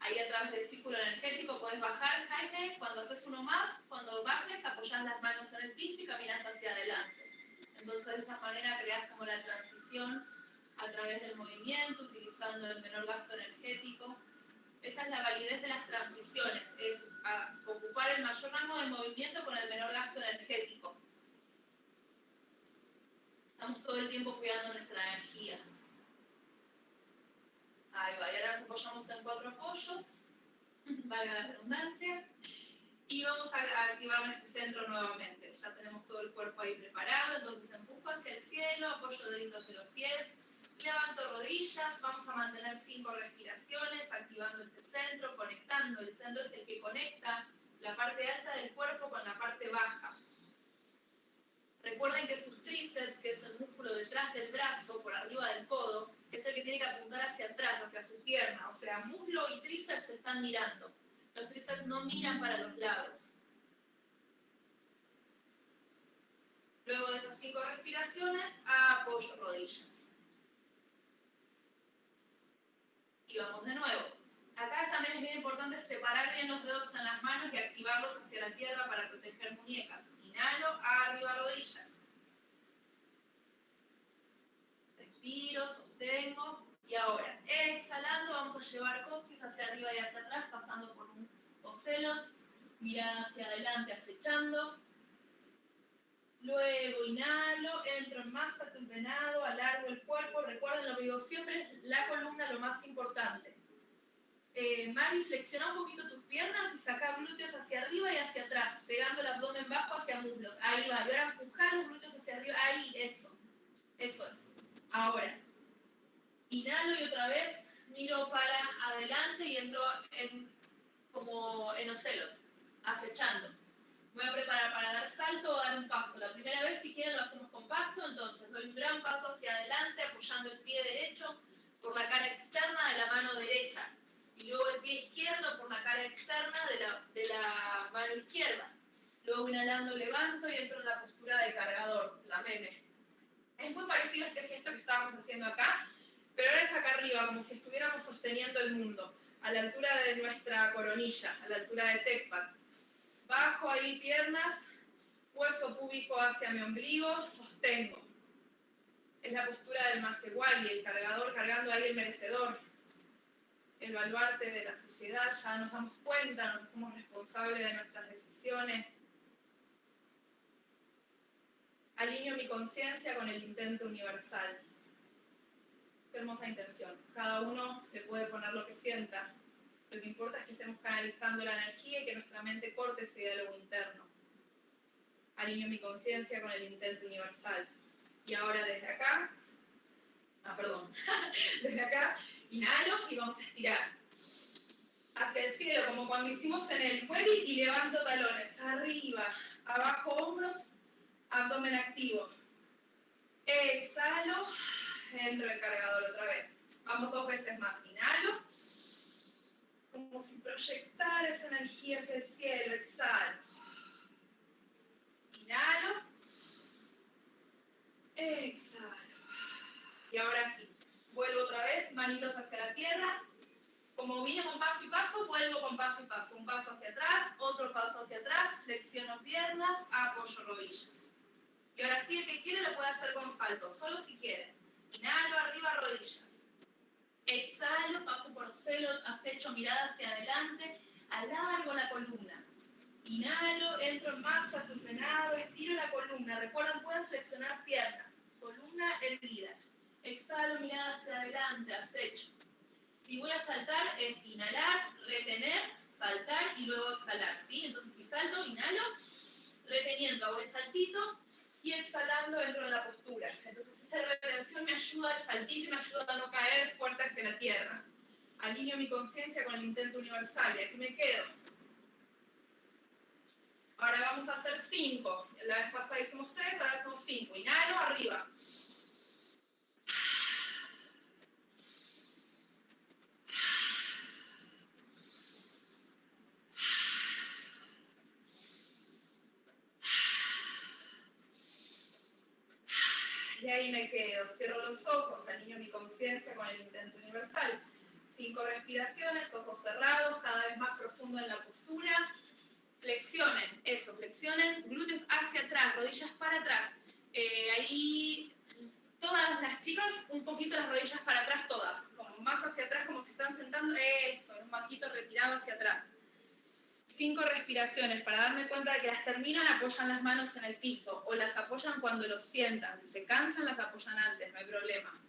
Ahí a través del círculo energético puedes bajar, Jaime. Cuando haces uno más, cuando bajes, apoyas las manos en el piso y caminas hacia adelante. Entonces, de esa manera creas como la transición a través del movimiento, utilizando el menor gasto energético. Esa es la validez de las transiciones, es ocupar el mayor rango de movimiento con el menor gasto energético. Estamos todo el tiempo cuidando nuestra energía. Ahí va, y ahora nos apoyamos en cuatro apoyos, valga la redundancia, y vamos a activar ese centro nuevamente. Ya tenemos todo el cuerpo ahí preparado, entonces empujo hacia el cielo, apoyo deditos de los pies, Levanto rodillas, vamos a mantener cinco respiraciones, activando este centro, conectando. El centro es el que conecta la parte alta del cuerpo con la parte baja. Recuerden que sus tríceps, que es el músculo detrás del brazo, por arriba del codo, es el que tiene que apuntar hacia atrás, hacia su pierna. O sea, muslo y tríceps se están mirando. Los tríceps no miran para los lados. Luego de esas cinco respiraciones, apoyo rodillas. Y vamos de nuevo. Acá también es bien importante separar bien los dedos en las manos y activarlos hacia la tierra para proteger muñecas. Inhalo, arriba rodillas. Respiro, sostengo. Y ahora, exhalando, vamos a llevar coxis hacia arriba y hacia atrás, pasando por un ocelot. Mirada hacia adelante, acechando. Luego inhalo, entro en masa tempenado, alargo el cuerpo. Recuerden lo que digo siempre, es la columna lo más importante. Eh, Mari, flexiona un poquito tus piernas y saca glúteos hacia arriba y hacia atrás, pegando el abdomen bajo hacia muslos. Ahí va. Y ahora empujar los glúteos hacia arriba. Ahí, eso. Eso es. Ahora, inhalo y otra vez miro para adelante y entro en, como en ocelo, acechando. Voy a preparar para dar salto o dar un paso. La primera vez, si quieren, lo hacemos con paso. Entonces, doy un gran paso hacia adelante, apoyando el pie derecho por la cara externa de la mano derecha y luego el pie izquierdo por la cara externa de la, de la mano izquierda. Luego inhalando levanto y entro en la postura de cargador, la meme. Es muy parecido a este gesto que estábamos haciendo acá, pero ahora es acá arriba, como si estuviéramos sosteniendo el mundo, a la altura de nuestra coronilla, a la altura de Tecpat. Bajo ahí piernas, hueso púbico hacia mi ombligo, sostengo. Es la postura del y el cargador cargando ahí el merecedor el baluarte de la sociedad, ya nos damos cuenta, nos hacemos responsables de nuestras decisiones. Alineo mi conciencia con el intento universal. Hermosa intención. Cada uno le puede poner lo que sienta. Lo que importa es que estemos canalizando la energía y que nuestra mente corte ese diálogo interno. Alineo mi conciencia con el intento universal. Y ahora desde acá, ah, perdón, desde acá Inhalo y vamos a estirar. Hacia el cielo, como cuando hicimos en el cuello y levanto talones. Arriba, abajo hombros, abdomen activo. Exhalo, entro en cargador otra vez. Vamos dos veces más. Inhalo. Como si proyectara esa energía hacia el cielo. Exhalo. Inhalo. Exhalo. Y ahora sí, vuelvo otra vez, manitos hacia la tierra. Como vine con paso y paso, vuelvo con paso y paso. Un paso hacia atrás, otro paso hacia atrás, flexiono piernas, apoyo rodillas. Y ahora sí, el que quiere lo puede hacer con salto, solo si quiere. Inhalo, arriba, rodillas. Exhalo, paso por celo, acecho mirada hacia adelante, alargo la columna. Inhalo, entro en masa, tupenado, estiro la columna. Recuerden, pueden flexionar piernas. Columna erguida. Exhalo, mirada hacia adelante, acecho. Si voy a saltar es inhalar, retener, saltar y luego exhalar, ¿sí? Entonces si salto, inhalo, reteniendo, hago el saltito y exhalando dentro de la postura. Entonces esa retención me ayuda al saltito y me ayuda a no caer fuerte hacia la tierra. Alineo mi conciencia con el intento universal y aquí me quedo. Ahora vamos a hacer cinco. La vez pasada hicimos tres, ahora hacemos cinco. Inhalo, arriba. Ahí me quedo. Cierro los ojos, alineo mi conciencia con el intento universal. Cinco respiraciones, ojos cerrados, cada vez más profundo en la postura. Flexionen, eso, flexionen, glúteos hacia atrás, rodillas para atrás. Eh, ahí todas las chicas, un poquito las rodillas para atrás todas, como más hacia atrás como si están sentando, eso, un banquito retirado hacia atrás cinco respiraciones para darme cuenta de que las terminan, apoyan las manos en el piso o las apoyan cuando los sientan. Si se cansan, las apoyan antes, no hay problema.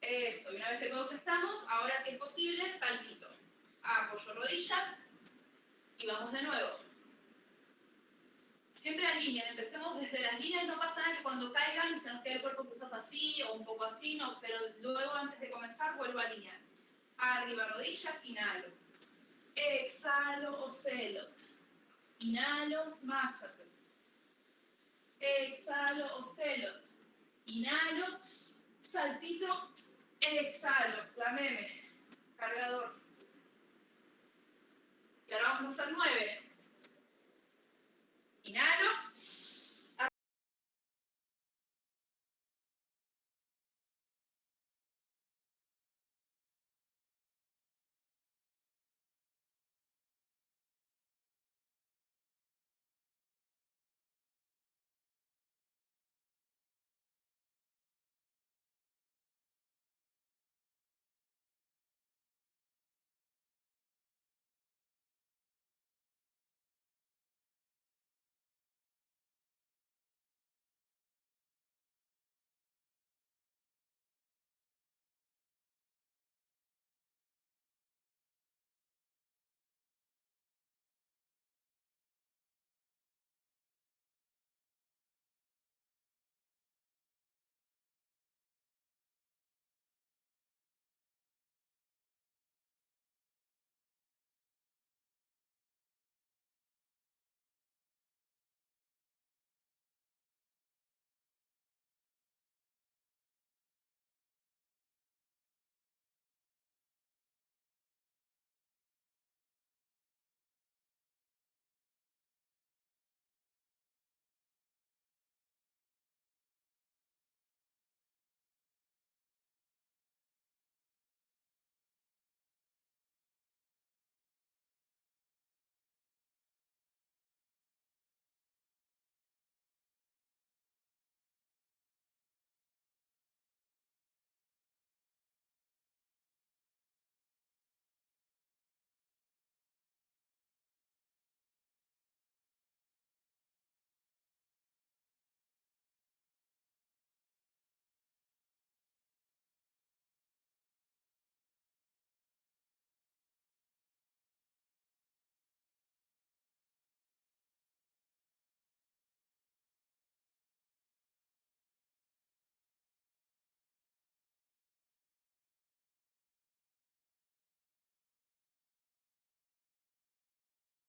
Eso, y una vez que todos estamos, ahora si es posible, saltito. Apoyo rodillas y vamos de nuevo. Alineen, empecemos desde las líneas, no pasa nada que cuando caigan se nos quede el cuerpo quizás así o un poco así, no, pero luego antes de comenzar vuelvo a alinear. Arriba rodillas, inhalo. Exhalo, ocelot. Inhalo, masato. Exhalo, ocelot. Inhalo, saltito, exhalo, la meme, cargador. Y ahora vamos a hacer nueve. Inhalo.